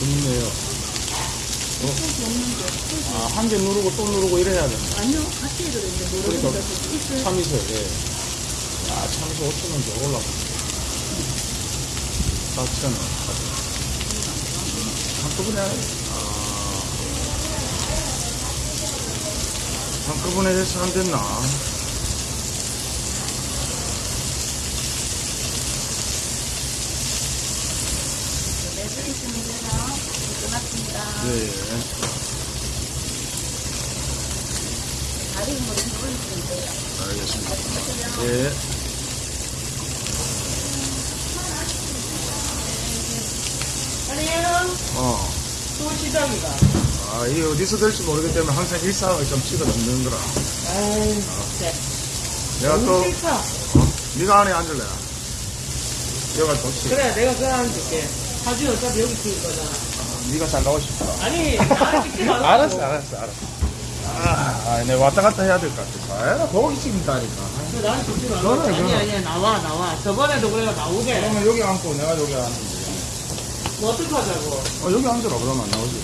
없는데. 소스. 아, 한 개 누르고 또 누르고 이래 해야 된다. 아니요, 같이 해도 되는데, 그러니까 모르겠다. 있어요. 참이슬, 예. 아, 참이슬 5천원 더 올라가. 4천원. 한꺼번에, 아. 한꺼번에 해서 안 됐나? 매주 있으면 되나? 끝났습니다. 예, 예. 다리 뭐좀 올리시면 돼요. 알겠습니다. 하세요. 예. 안녕. 어. 또 시장이다. 아, 이게 어디서 될지 모르기 때문에 항상 일상을 좀 찍어 넣는 거라. 아이, 진짜. 내가 또, 싫다. 어? 네가 안에 앉을래? 여기가 좋지. 그래, 내가 그거 앉을게. 사진 어차피 여기 찍을 거잖아. 네가 잘 나오고 싶다. 아니, 나를 찍지 말라고. 알았어, 알았어, 알았어. 아, 아, 내가 왔다 갔다 해야 될 것 같아. 아, 거기 찍는다니까. 그 나를 찍지 말라고. 아니. 아니야, 나와, 나와. 저번에도 그래가 나오게. 그러면 여기 앉고 내가 여기 앉는데. 뭐 어떡하자고. 어, 여기 앉으라 그러면 안 나오지.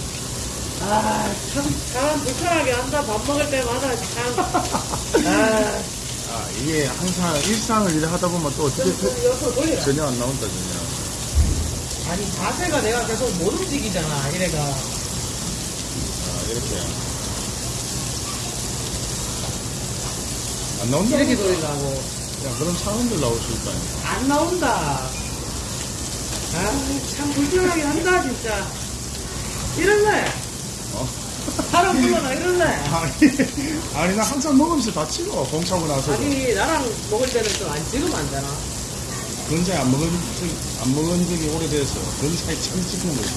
아, 참, 사람 불편하게 한다. 밥 먹을 때마다 참. 아, 아, 이게 항상 일상을 일을 하다 보면 또 어떻게 돌리라. 전혀 안 나온다, 전혀. 아니, 자세가 내가 계속 못 움직이잖아, 이래가. 아, 이렇게. 안 나온다? 이렇게 돌리려고. 야, 그런 사람들 나올 수 있다니까. 안 나온다. 아, 참 불편하게 한다, 진짜. 이럴래? 어? 사람 불러나 이럴래? 아니, 아니, 나 항상 먹으면서 다 찍어. 공차고 나서. 아니, 나랑 먹을 때는 좀 안 찍으면 안 되나? 근자에 안 먹은 적, 안 먹은 적이 오래돼서 근자에 처음 찍는 거지.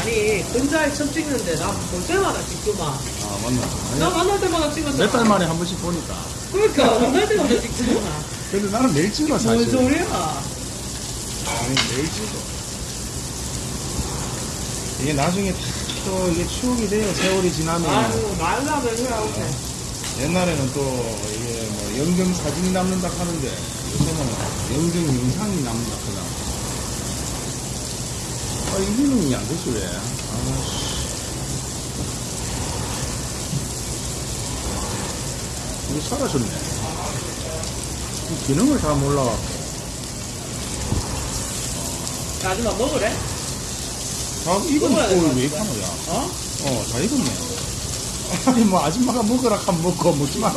아니, 근자에 처음 찍는데 나 볼 때마다 찍구만. 아, 맞나? 나 아니, 만날 때마다 찍었잖아. 몇 달 만에 한 번씩 보니까. 그러니까, 만날 때마다 찍잖아. 근데 나는 매일 찍어, 뭔 사실. 소리야? 아니, 매일 찍어. 이게 나중에 또 이게 추억이 돼요. 세월이 지나면. 아유, 말라면 그래, 오케이. 옛날에는 또뭐 영정 사진이 남는다 하는데 요새는 영정 영상이 남는다 하잖아. 아, 이 기능이 안 되지, 왜? 아씨. 이거 사라졌네. 이 기능을 다 몰라갖고. 아줌마 먹으래? 다 이건 먹어야 될것 또왜 같아. 파노야? 어? 어, 다 익었네. 아니, 뭐, 아줌마가 먹으라 하면 먹고, 먹지 말라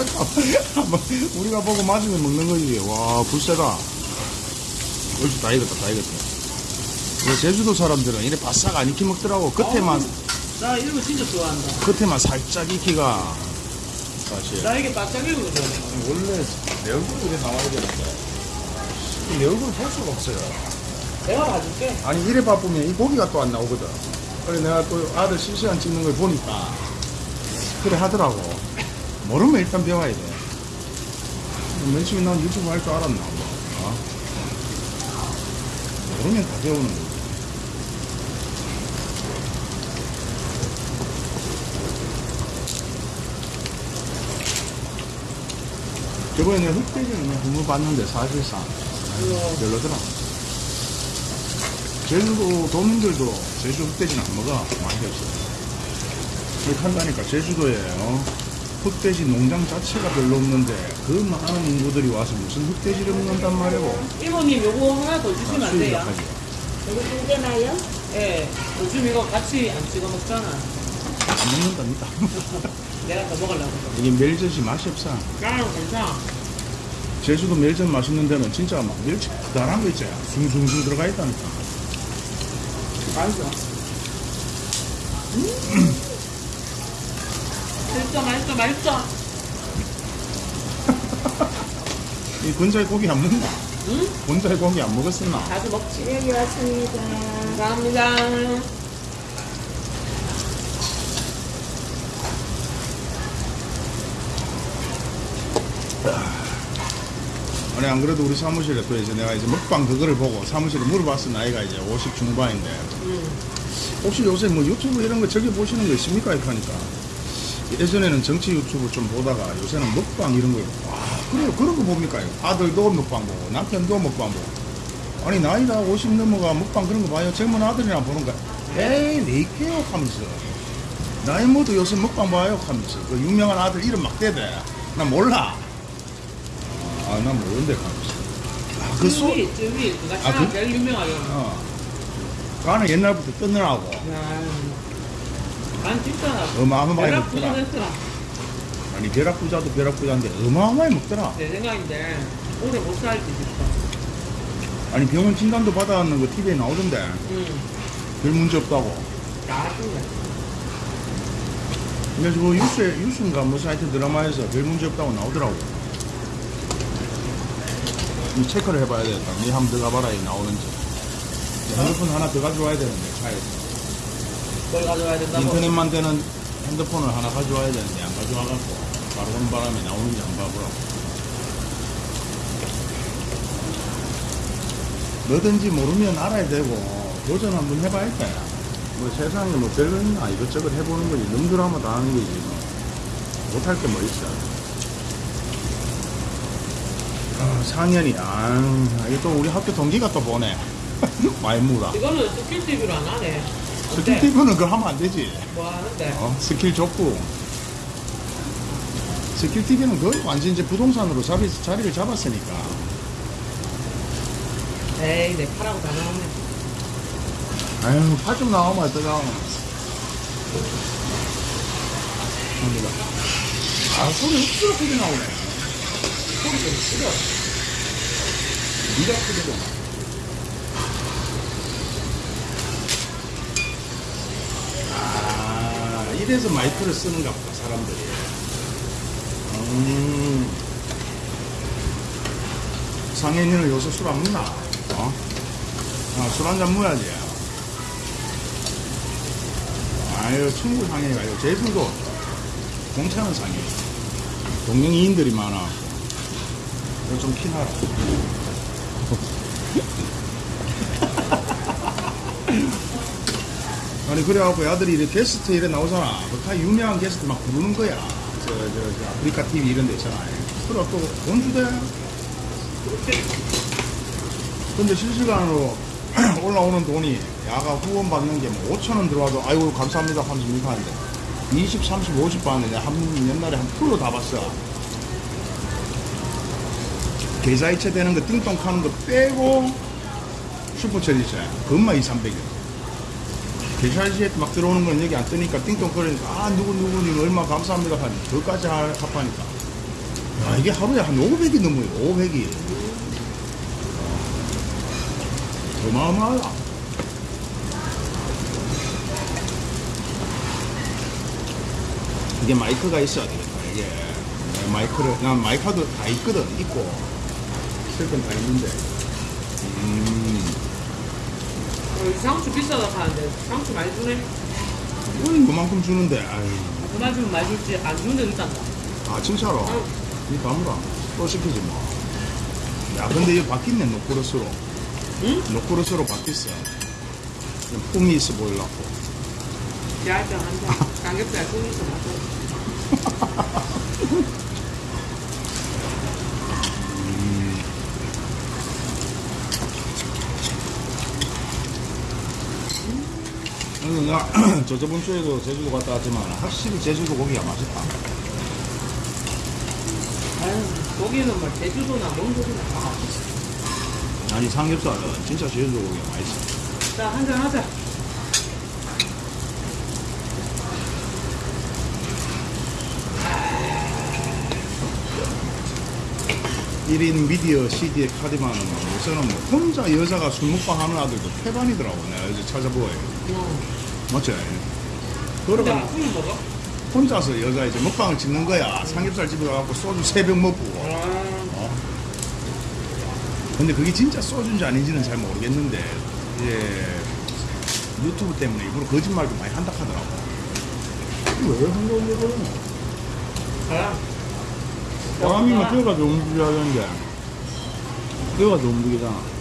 하면, 우리가 보고 맞으면 먹는 거지. 와, 불세다. 옳지, 다 익었다, 다 익었다. 이 제주도 사람들은 이래 바싹 안 익히 먹더라고. 끝에만, 어우, 나 이런 거 진짜 좋아한다. 끝에만 살짝 익히가. 사실. 나 이게 바짝 익거든. 원래 내 얼굴이 나와야 되는데. 내 얼굴 볼 수가 없어요. 내가 봐줄게. 아니 이래 바쁘면 이 고기가 또 안 나오거든. 그래 내가 또 아들 실시간 찍는 걸 보니까 그래 하더라고. 모르면 일단 배워야 돼. 맨 처음에 난 유튜브 할 줄 알았나? 어? 모르면 다 배우는 거지. 저번에 그냥 국물 봤는데 사실상. 별로더라. 제주도 도민들도 제주 흑돼지는 안 먹어. 맛이 없어. 그렇게 한다니까 제주도에 어? 흑돼지 농장 자체가 별로 없는데 그 많은 인구들이 와서 무슨 흑돼지를 먹는단 말이고. 이모님 요거 하나 더 주시면 안 돼요? 여기 두 개나요? 예. 요즘 이거 같이 안 찍어 먹잖아. 안 먹는답니다. 내가 더 먹으려고. 이게 멜젓이 맛이 없어. 나는 괜찮아. 제주도 멜젓 맛있는 데는 진짜 막 멜젓 크다란 거 있잖아. 숭숭숭 들어가 있다니까. 맛있어. 맛있어, 맛있어, 맛있어. 이 근자에 고기 안 먹나? 응? 근자에 고기 안 먹었었나? 자주 먹지. 여기 왔습니다. 감사합니다. 아니 안 그래도 우리 사무실에 또 이제 내가 이제 먹방 그거를 보고 사무실에 물어봤어 나이가 이제 50 중반인데 응. 혹시 요새 뭐 유튜브 이런 거 저기 보시는 거 있습니까? 이렇게 하니까 예전에는 정치 유튜브 좀 보다가 요새는 먹방 이런 거. 와, 그래요 그런 거 봅니까? 아들도 먹방 보고 남편도 먹방 보고 아니 나이가 50 넘어가 먹방 그런 거 봐요? 젊은 아들이나 보는 거야. 에이 레이케요? 하면서. 나이 모두 요새 먹방 봐요? 하면서. 그 유명한 아들 이름 막 대대. 나 몰라. 아난 모르는데 하면서. 아, 그 소, 쯔위, 쯔위. 아, 참 그- 제일 유명하게. 어. 그거는 옛날부터 뜨느라고. 야, 난 진짜 어마어마하게 먹더라 부자했더라. 아니 벼락부자도 벼락부자인데 어마어마하게 먹더라 내 생각인데 오래 못 살지 진짜. 아니 병원 진단도 받아왔는 거 TV에 나오던데 응. 별 문제 없다고 나중에. 그래서 그 뉴스에 뉴스인가 무슨 하여튼 드라마에서 별 문제 없다고 나오더라고 이 체크를 해봐야 되겠다 니 한번 들어가 봐라 이 나오는지 핸드폰 하나 더 가져와야 되는데 차에서 뭘 가져와야 된다고? 인터넷만 되는 핸드폰을 하나 가져와야 되는데 안 가져와갖고 바로 오는 바람에 나오는지 안 봐보라고 뭐든지 모르면 알아야 되고 도전 한번 해봐야 돼. 뭐 세상에 뭐 별거 있나 이것저것 해보는 거지 놈들 하면 다 하는 거지 뭐. 못할 게 뭐 있어 아, 4년이 아 이게 또 우리 학교 동기가 또 보네 말무라 이거는 스킬 TV로 안 하네. 스킬 TV는 그거 하면 안 되지. 뭐 하는데? 어? 스킬 줬고. 스킬 TV는 거의 완전 이제 부동산으로 자리, 자리를 잡았으니까. 에이, 내 파라고 다 나오네. 아유 파좀 나오면 어떡하 합니다. 아 소리 흡수가 크게 나오네. 소리 좀 크게. 니가 크게 좀 이래서 마이크를 쓰는가 보다, 사람들이. 음. 상현이는 요새 술 안 먹나? 어? 아, 술 한잔 먹어야지. 아유, 친구 상현이가 아니고 제주도 공차는 상현. 동명이인들이 많아. 이거 좀 키나라. 아니 그래갖고 아들이 이래 게스트 이래 나오잖아. 그다 유명한 게스트 막 부르는 거야. 저, 저, 저 아프리카 TV 이런 데 있잖아. 그래 또돈 주대. 근데 실시간으로 올라오는 돈이 야가 후원 받는 게 뭐 5천 원 들어와도 아이고 감사합니다 하면서 이렇게 하는데 20, 30, 50 받는데 한 옛날에 한 풀로 다 봤어. 계좌이체 되는 거 띵동 하는 거 빼고 슈퍼챗 있어요. 그것만 2, 300원. 계 좌이체에 막 들어오는 건 여기 안 뜨니까 띵동거리니까 아 누구 누구님 얼마 감사합니다 하니 그것까지 하- 합하니까. 야 이게 하루에 한 500이 넘어요 500이. 어마어마하다. 이게 마이크가 있어야 되겠다 이게. 네, 마이크를 난 마이크도 다 있거든 있고. 쓸건다 있는데 음 어, 상추 비싸다 하는데 상추 많이 주네. 이건 그만큼 주는데 아유 그만 주면 많이 줄지 안 주는 데도 있단다. 아 진짜로? 응. 이 다무라 또 시키지 뭐. 야 근데 이거 바뀌네 노크로스로. 응? 노크로스로 바뀌었어. 좀 품이 있어 보이려고. 야장 한 잔. 삼겹살 손이 있어 맞아. 그래서 내가 저 저번 주에도 제주도 갔다 왔지만 확실히 제주도 고기가 맛있다. 아유, 고기는 뭐 제주도나 몽골이나 다 맛있어. 아니 삼겹살은 진짜 제주도 고기가 맛있어. 자, 한잔 하자. 1인 미디어 CD에 카디만은 요새는 뭐 혼자 여자가 술 먹방 하는 아들도 태반이더라고 내가 이제 찾아보아요. 어. 맞지? 그러고 먹어? 혼자서 여자 이제 먹방을 찍는 거야. 삼겹살 집에 가갖고 소주 세 병 먹고. 아, 근데 그게 진짜 소주인지 아닌지는 잘 모르겠는데, 이제 유튜브 때문에 일부러 거짓말도 많이 한다 하더라고. 왜 한다고 그러냐? 바람이면 뼈가 좀 움직여야 되는데, 뼈가 좀 움직이잖아.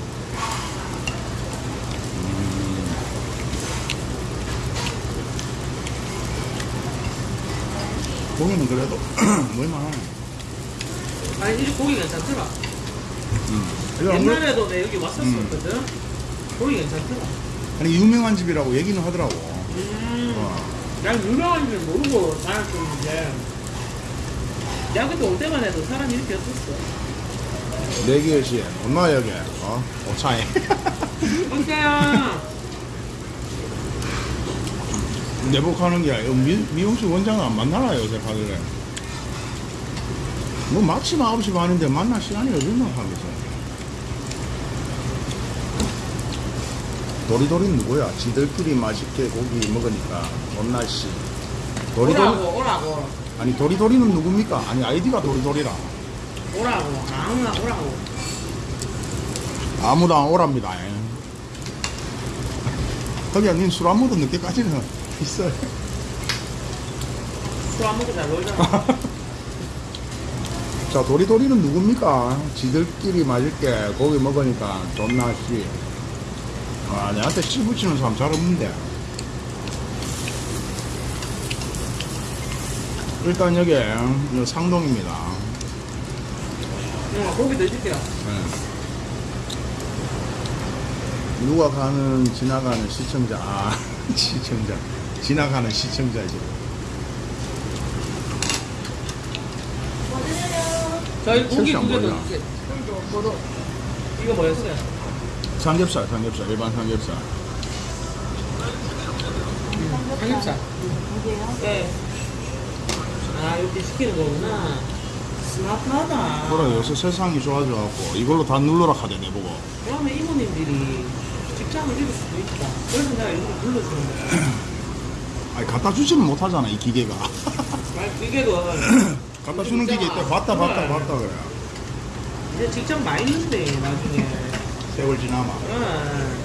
고기는 그래도 뭐만. 아니, 이 고기 괜찮더라. 음. 옛날에도 내 여기 왔었거든. 고기 괜찮더라. 아니 유명한 집이라고 얘기는 하더라고. 음. 어. 난 유명한 줄 모르고 다녔었는데 야 그때 올 때만 해도 사람이 이렇게 없었어 네 개씩 얼마 여기? 어? 오차에. 어때요? 내복하는 게 아니라 미, 미용실 원장은 안 만나나 요새 가길래. 뭐 마침 9시 반인데 만날 시간이 어딨나 하면서. 도리도리는 누구야? 지들끼리 맛있게 고기 먹으니까 존나씨. 도리도리 오라고 오라고 아니 도리도리는 누굽니까? 아니 아이디가 도리도리라. 오라고 아무나 오라고 아무도 안 오랍니다. 거기야 님술 안 먹어도 늦게까지는 있어요. 술안 먹고 잘 놀잖아 자 도리도리는 누굽니까? 지들끼리 맛있게 고기 먹으니까 존나 씨. 아 내한테 씨 붙이는 사람 잘 없는데. 일단 여기 요 상동입니다. 응 고기 드실게요 네. 누가 가는 지나가는 시청자 아 시청자 지나가는 시청자지 저희 고기 두개? 더 이거 뭐였어요? 삼겹살 삼겹살 일반 삼겹살 삼겹살 이게요? 네. 아 이렇게 시키는 거구나 스마트하다 그래 요새 세상이 좋아져갖고 이걸로 다 눌러라 하대 내보고 그러면 이모님들이 직장을 잃을 수도 있다 그래서 내가 일부러 불러주는 거야 아니 갖다 주지는 못하잖아 이 기계가. 말 기계도 갖다 주는 기계 있다 봤다 봤다 봤다 그래. 이제 직장 많이 있는데 나중에. 세월 지나마. 응.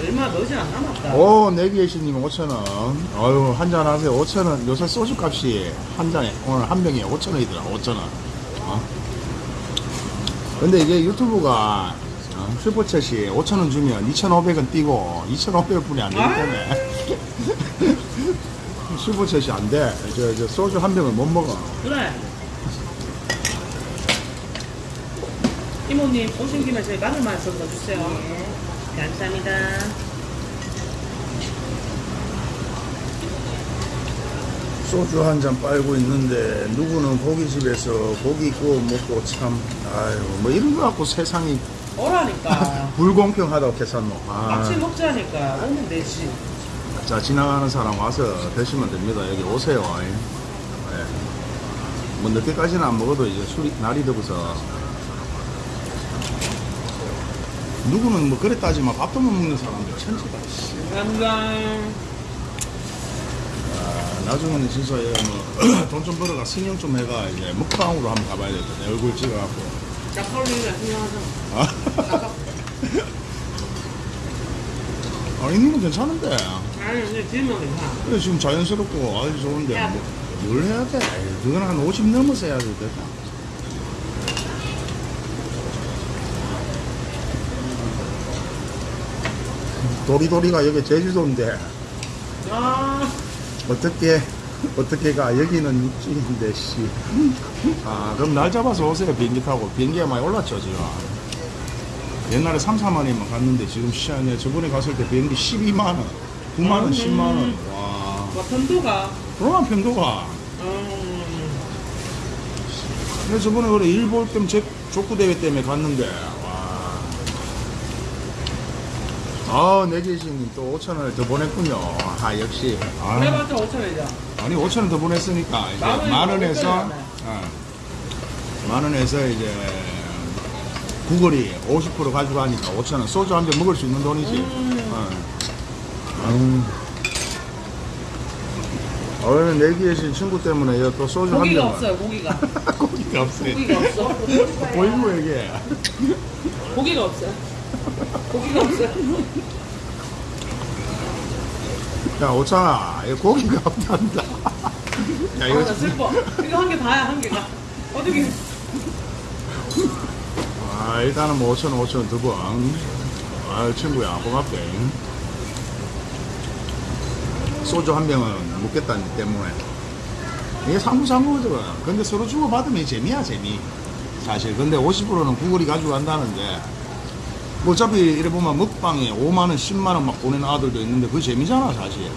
얼마 넣지 안 남았다. 오 내기예시님 5천원. 아유 한잔 하세요. 5천원. 요새 소주 값이 한 잔에 오늘 한 병에 5천원이더라 5천원. 어? 근데 이게 유튜브가 어, 슈퍼챗이 5천원 주면 2,500원 띄고 2,500원뿐이 안 되기 때문에 슈퍼챗이 안돼. 저, 저 소주 한 병을 못 먹어. 그래. 이모님 오신 김에 저희 마늘만 좀 넣어주세요. 감사합니다. 소주 한 잔 빨고 있는데 누구는 고깃집에서 고기 구워 먹고 참 아유 뭐 이런 거 갖고 세상이 오라니까. 불공평하다고 계산노. 아. 같이 먹자니까. 오면 되지 자 지나가는 사람 와서 드시면 됩니다 여기 오세요 예. 뭐 늦게까지는 안 먹어도 이제 술이 날이 더워서 누구는 뭐 그래 따지만 밥도 못 먹는 사람들 천지다 씨. 감사합니다 아, 나중에는 진짜 돈좀 벌어가 승용 좀 해가 이제 먹방으로 한번 가봐야 되겠다 내 얼굴 찍어갖고 짝걸리가 생각하잖아 아. 아니 있는 건 괜찮은데 아니 근데 질문 괜찮아 그래 지금 자연스럽고 아주 좋은데 뭐, 뭘 해야 돼? 그건 한 50 넘어서 해야 되겠다. 도리도리가 여기 제주도인데 아 어떻게 어떻게 가 여기는 육지인데 씨. 아 그럼 날 잡아서 오세요 비행기 타고 비행기가 많이 올랐죠 지금. 옛날에 3, 4만 원이면 갔는데 지금 시간에 저번에 갔을 때 비행기 12만 원, 9만 원, 음. 10만 원. 와. 뭐 편도가 그러나 편도가 음, 근데 저번에 그래 일볼 겸 제- 족구 대회 때문에 갔는데 와. 아 내계신님 또 5천 원을 더 보냈군요. 아 역시. 아, 해봤자 5천원이죠 아니 5천 원 더 보냈으니까 이제 만 원이 만 원에서 넘었잖아요. 어, 만 원에서 이제 구걸이 50% 가져가니까 5천 원 소주 한병 먹을 수 있는 돈이지. 음. 어. 아유. 오늘 내기계신 친구 때문에 이거 또 소주 한 고기가 병. 없어요 고기가 고기가 없어요. 고기가 없어 보이고 얘기해. 고기가 없어요 고기가 없어요 야, 오창아, 이거 고기가 없단다. 야, 이거 아나 슬퍼 이거 한 개 다야 한 개가 어떻게 아, 일단은 뭐 5천 원, 5천 원 두 번. 아, 친구야, 고맙게. 소주 한 병은 묻겠다니 때문에. 이게 상부상부거든. 근데 서로 주고받으면 재미야, 재미. 사실. 근데 50%는 구글이 가지고 간다는데, 뭐 어차피 이래 보면 먹방에 5만원, 10만원 막 보내는 아들도 있는데 그게 재미잖아, 사실.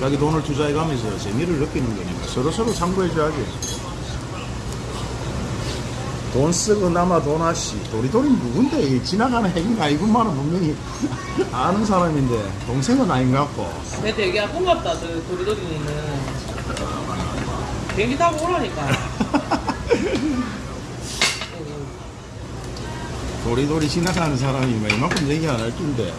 자기 돈을 투자해 가면서 재미를 느끼는 거니까 서로서로 참고해줘야지. 돈 쓰고 남아 돈 아씨. 도리도리 누군데? 이 지나가는 핵인가? 이분만은 분명히 아는 사람인데, 동생은 아닌 것 같고. 내 되게 고맙다, 저 도리도리는. 비행기 타고 오라니까. 도리도리 지나가는 사람이 뭐 이만큼 얘기 안 할 텐데.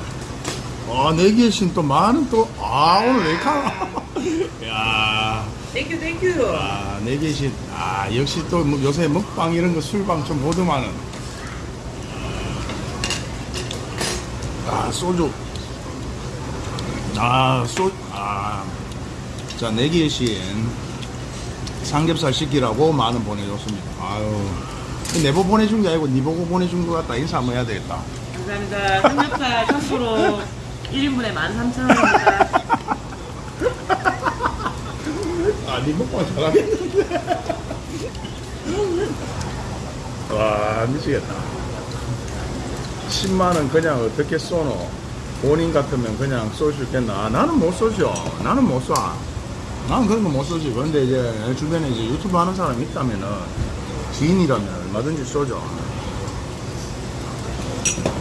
아, 내기의 신또 많은 또, 아, 오늘 왜 이렇게. 야 땡큐, 땡큐. 아, 내기의 신. 아, 역시 또뭐 요새 먹방 이런 거 술방 좀 보더만은. 아, 소주. 아, 소, 아. 자, 내기의 신. 삼겹살 시키라고 만원 보내줬습니다. 아유. 내보 보내준 게 아니고 니 보고 보내준 것 같다. 인사 한번 해야 되겠다. 감사합니다. 삼겹살 참고로 1인분에 13,000원입니다. 아, 니 먹방 잘하겠는데. 와, 미치겠다. 10만원 그냥 어떻게 쏘노? 본인 같으면 그냥 쏠 수 있겠나? 아, 나는 못 쏘죠. 나는 못 쏴. 나는 그런 거 못 쏘지. 그런데 이제 내 주변에 이제 유튜브 하는 사람이 있다면은, 지인이라면 얼마든지 쏘죠.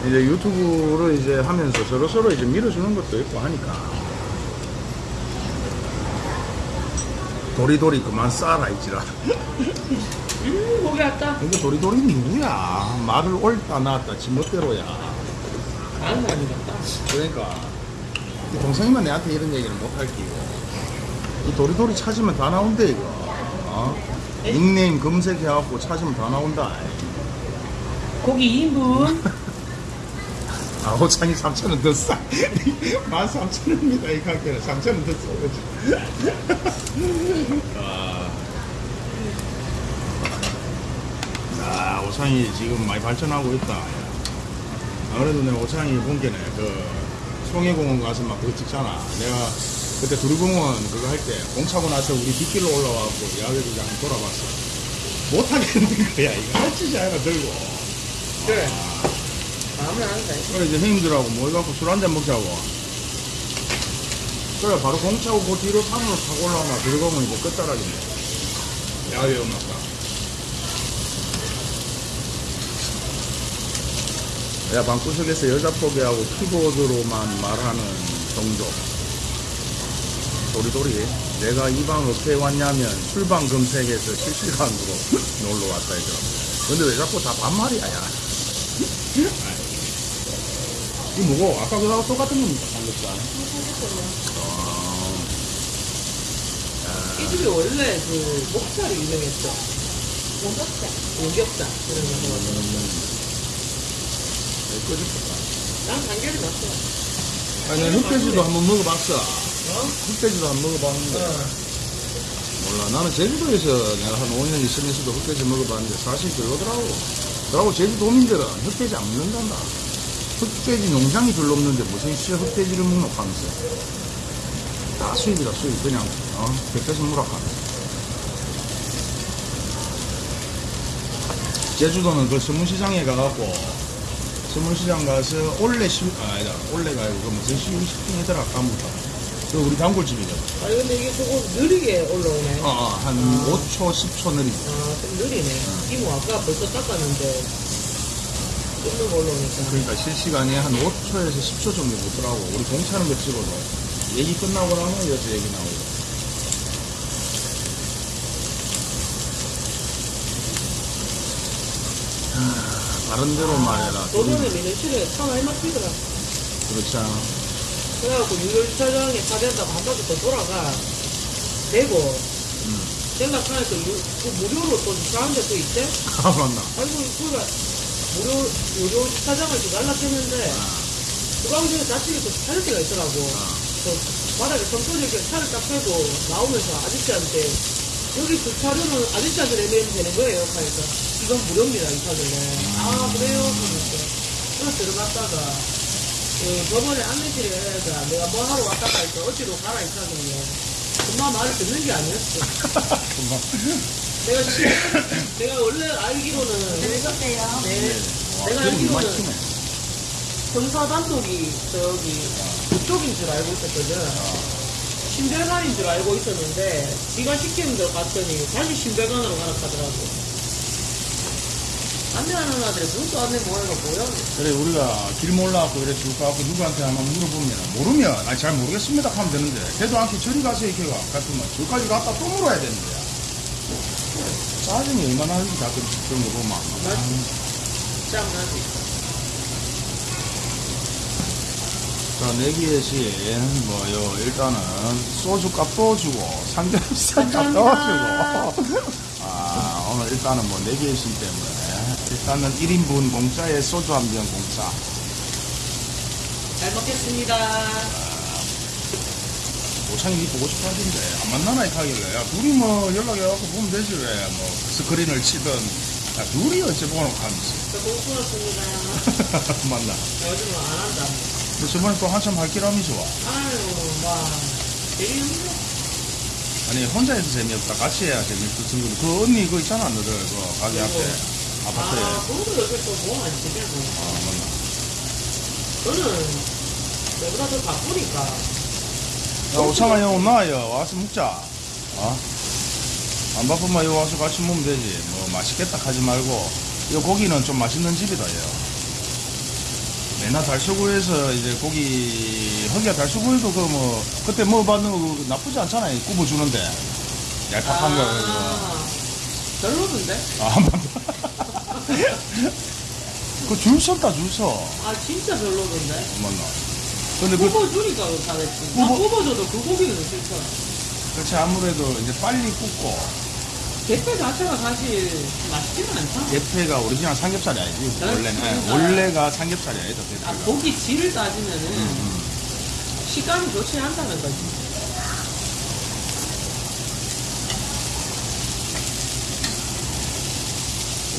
이제 유튜브를 이제 하면서 서로서로 이제 밀어주는 것도 있고 하니까. 도리도리 그만 싸라 있지라. 음, 고기 왔다. 근데 도리도리는 누구야? 말을 옳다 놨다 지 멋대로야. 아는 사람이 같다. 그러니까 이 동생이만 내한테 이런 얘기를 못할 끼고 이 도리도리 찾으면 다 나온대 이거. 어? 닉네임 검색해갖고 찾으면 다 나온다. 고기 2인분. 아, 호창이 3천원 더 싸. 13,000원입니다, 이 가게는. 3천원 더 싸. 아. 아, 호창이 지금 많이 발전하고 있다. 아무래도 내가 호창이 본 게네, 그, 송해공원 가서 막 그거 찍잖아. 내가 그때 두리공원 그거 할 때, 공 차고 나서 우리 뒷길로 올라와갖고 야외도 한번 돌아봤어. 못하겠는 거야. 이거 할 짓이 아니라 들고. 그래. 마음을 하는데. 그래 이제 형님들하고 모여갖고 술 한 잔 먹자고. 그래 바로 공차고 그 뒤로 산으로 타고 올라오나 들어가면 이제 끝자락이네. 야외 음악가 야 방구석에서 여자 포기하고 키보드로만 말하는 종족 도리도리. 내가 이 방 어떻게 왔냐면 술방 검색에서 실시간으로 놀러 왔다 이거 근데 왜 자꾸 다 반말이야 야 이거 뭐고? 아까 그거하고 똑같은 겁니까? 삼겹살. 아, 이 집이 원래 그 목살이 유명했죠. 오겹살. 오겹살. 그런 거 먹었어. 꺼졌다. 난 단결이 났어. 아니, 난 흑돼지도 한번 먹어봤어. 어? 흑돼지도 한번 먹어봤는데. 몰라. 나는 제주도에서 내가 한 5년 있으면서도 흑돼지 먹어봤는데 사실 별로더라고. 그러고 제주도민들은 흑돼지 안 먹는단다. 흑돼지 농장이 별로 없는데 무슨 씨 흑돼지를 먹노 하면서. 다 수입이다, 수입. 그냥, 어? 백배서 무락 하면서. 제주도는 그 서문시장에 가갖고, 서문시장 가서 올레 시, 아, 아니다. 올레가 아니고 그 무슨 시, 식품이더라, 까먹다. 그 우리 단골집이거든. 아니 근데 이게 조금 느리게 올라오네. 어, 어, 한 5초, 10초 느리고. 아, 좀 느리네. 이모 아까 벌써 닦았는데 뜯는 거 올라오니까. 그러니까 실시간에 한 5초에서 10초 정도 되더라고. 우리 공차는 거 찍어도. 얘기 끝나고 나면 여기서 얘기 나오고. 하, 다른 데로 말해라. 도전에 민현실에 차 많이 막히더라. 그렇지 않아? 그래갖고 유료주차장에 차 댄다고 한 바퀴 더 돌아가. 되고, 음. 생각하니까 유, 그 무료로 또 주차하는 데또 있대? 아, 맞나? 아이고, 그가 무료, 무료 주차장을 지금 연락했는데, 그 방송에 자식이 또 차릴 때가 있더라고. 또 바닥에 성토지게 차를 딱 빼고 나오면서 아저씨한테 여기 주차료는 아저씨한테 내면 되는 거예요. 하니까 이건 무료입니다. 이 차들은. 아 그래요? 그러면서 그래서 들어갔다가 그 저번에 안내실에서 내가 뭐 하러 왔다가 했어. 어디로 가라 이 차들은 금방 말을 듣는 게 아니었어. 금방. 내가 시- 내가 원래 알기로는 드셔보세요. 네, 와, 내가 기름이 알기로는. 선사단 쪽이 저기 그쪽인 줄 알고 있었거든. 신별관인 줄 알고 있었는데 지가 시키는 데 갔더니 다시 신별관으로 가라 하더라고. 안내 하는 아들이 눈도 안내 뭐해가 뭐야? 그래 우리가 길 몰라갖고 이래 줄까 갖고 누구한테 한번 물어보면 모르면 아니 잘 모르겠습니다 하면 되는데 걔도 않게 저리 가서 이렇게 가 같으면 저까지 갔다 또 물어야 되는 거야 짜증이 얼마나 하는지 그런 거 보면 맞지. 짱나지. 자 내기에시 뭐요 일단은 소주 값도 주고 삼겹살 값도. 주고 아 오늘 일단은 뭐 내기에시 때문에 일단은 1인분 공짜에 소주 한 병 공짜 잘 먹겠습니다. 오창이 니 보고 싶어 하던데 안 만나나 이렇게 하길래 야 둘이 뭐 연락해갖고 보면 되지 왜 뭐 스크린을 치든. 야 둘이 어째 보노 하면서 저 공부했습니다. 만나? 요즘은 안 한다. 근데 저번에 또 한참 할기람이 좋아. 아유, 와. 되게 힘들어. 아니 혼자 해서 재미없다. 같이 해야 재미없다 친구 그 언니 그거 있잖아 너들. 그 가게 앞에. 아파트에. 아, 그것도 요새 또 뭐가 안 되냐고. 아 맞나? 저는 내보다 더 바쁘니까. 야 오창아 형 나와요 와서 먹자. 어? 안 바쁘면 여기 와서 같이 먹으면 되지. 뭐 맛있겠다 하지 말고. 이 고기는 좀 맛있는 집이다 얘 맨날 달서구에서 이제 고기 허기야 달서구에도 그뭐 그때 먹어봤는 거 나쁘지 않잖아요. 구워 주는데. 얄팍한 거 아, 별로던데? 아 맞다. 그줄 섰다 줄서. 아, 진짜 별로던데? 맞나 근데 그 뽑아주니까 잘했지. 나 뽑아- 뽑아줘도 그 고기는 싫더라. 그렇지 아무래도 이제 빨리 굽고 대패 자체가 사실 맛있지는 않잖아. 대패가 오리지널 삼겹살이 아니지 네, 원래는 예, 삼겹살. 원래가 삼겹살이 아니다 아, 대패가 고기 질을 따지면은 음. 식감이 좋지 않다는 거지.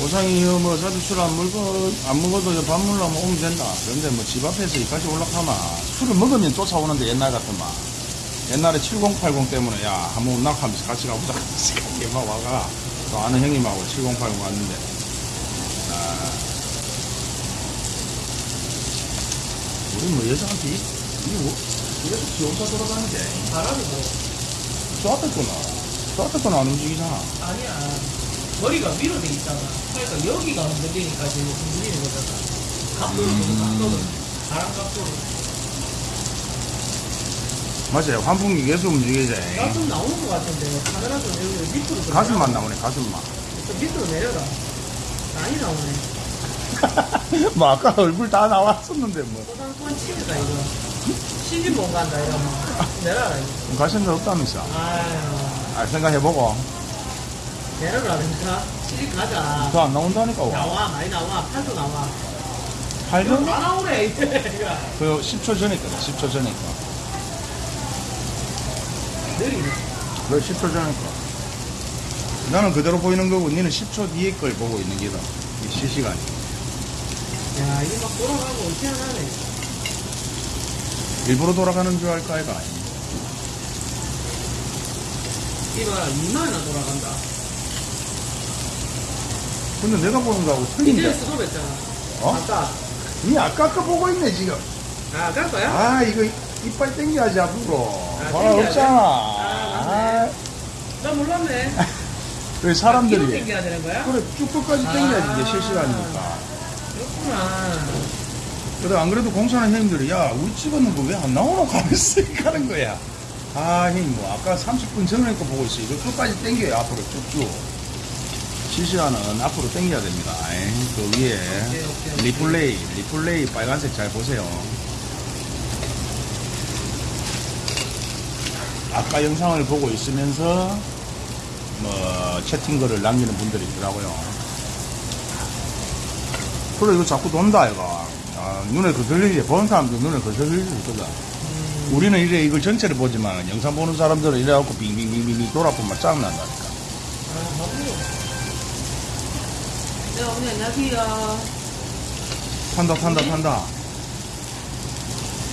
오상이 뭐 자주 술안 먹어 안 먹어도 밥 먹으려면 오면 된다. 그런데 뭐 집 앞에서 이까지 올라가면 술을 먹으면 쫓아오는데 옛날 같으면 옛날에 7080 때문에 야 한번 낙하면서 같이 가보자. 같이 막 와가. 또 아는 형님하고 7080 왔는데. 아. 우리 뭐 여자한테 이- 이거 뭐? 이래서 지 혼자 돌아다니게 바람이 뭐. 좋았댔구나. 좋았댔구나 안 움직이잖아. 아니야. 머리가 위로 돼 있잖아. 그러니까 여기가 흔들리니까 지금 흔들리는 거잖아. 각도를 보고 음. 각도를. 바람 각도를. 맞아요 환풍기 계속 움직이지 가끔 나오는 것 같은데 카메라 좀 여기 밑으로 좀 가슴만 나오네 가슴만 좀 밑으로 내려라. 많이 나오네. 뭐 아까 얼굴 다 나왔었는데 뭐 소상권 치즈다 이거. 시집 못 간다 이러면. 내려라 이거. 적 없다면서 아유. 아 생각해보고 내려라니까. 시집 가자. 더안 나온다니까 와 나와 많이 나와. 팔도 나와. 8년? 다 이제. 이거. 그 10초 전에 거다 10초 전에 거 느리네. 그 10초 전에 거 나는 그대로 보이는 거고 니는 10초 뒤에 걸 보고 있는 게다 이 실시간이 야 이게 막 돌아가고 희한하네. 일부러 돌아가는 줄 알까 아이가 이봐라 2만원 돌아간다. 근데 내가 보는 거하고 이제 틀린데 수도 했잖아. 어? 아까. 니 아까 거 보고 있네 지금 아, 아까 거야? 아 이거 이빨 땡겨야지 앞으로 아, 봐 땡겨야지? 없잖아 아, 맞네. 나 몰랐네. 그 뒤로 사람들이 당겨야 되는 거야? 그래 쭉 끝까지 땡겨야지 아. 이게 실시간이니까 그렇구나. 그래 안 그래도 공사하는 형님들이 야 우리 찍었는 거 왜 안 나오노 가면서 가는 거야 아 형님 뭐 아까 30분 전에 거 보고 있어 이거 끝까지 땡겨요 앞으로 쭉쭉 실시간은 앞으로 땡겨야 됩니다 그 위에. 리플레이 리플레이 빨간색 잘 보세요 아까 영상을 보고 있으면서 뭐 채팅글을 남기는 분들이 있더라고요 그래 이거 자꾸 돈다 이거 아, 눈에 거슬리지 보는 사람도 눈에 수 있거든 음. 우리는 이래 이걸 전체를 보지만 영상 보는 사람들은 이래갖고 빙빙빙빙 돌아보면 짜증난다니까 아, 맞 네, 어머니 안녕하세요. 탄다 탄다 네. 탄다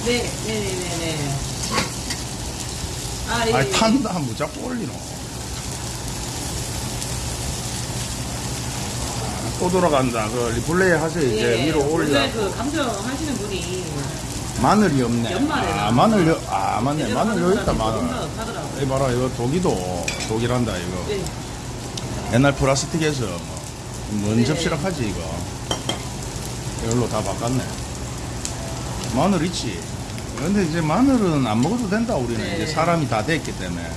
네, 네, 네, 네, 네. 아, 예. 아니 예. 탄다 뭐 자꾸 올리노 또 돌아간다. 그 리플레이 하세요. 이제 예, 위로 원래 올려. 그 감정 하시는 분이 마늘이 없네. 연말에 아, 마늘, 여, 아, 맞네. 제대로 마늘 여기 있다, 마늘. 이 봐라, 이거 독이도, 독이란다, 이거. 예, 옛날 플라스틱에서 뭐, 먼 네. 접시락 하지, 이거. 이걸로 다 바꿨네. 마늘 있지. 근데 이제 마늘은 안 먹어도 된다, 우리는. 네. 이제 사람이 다 됐기 때문에.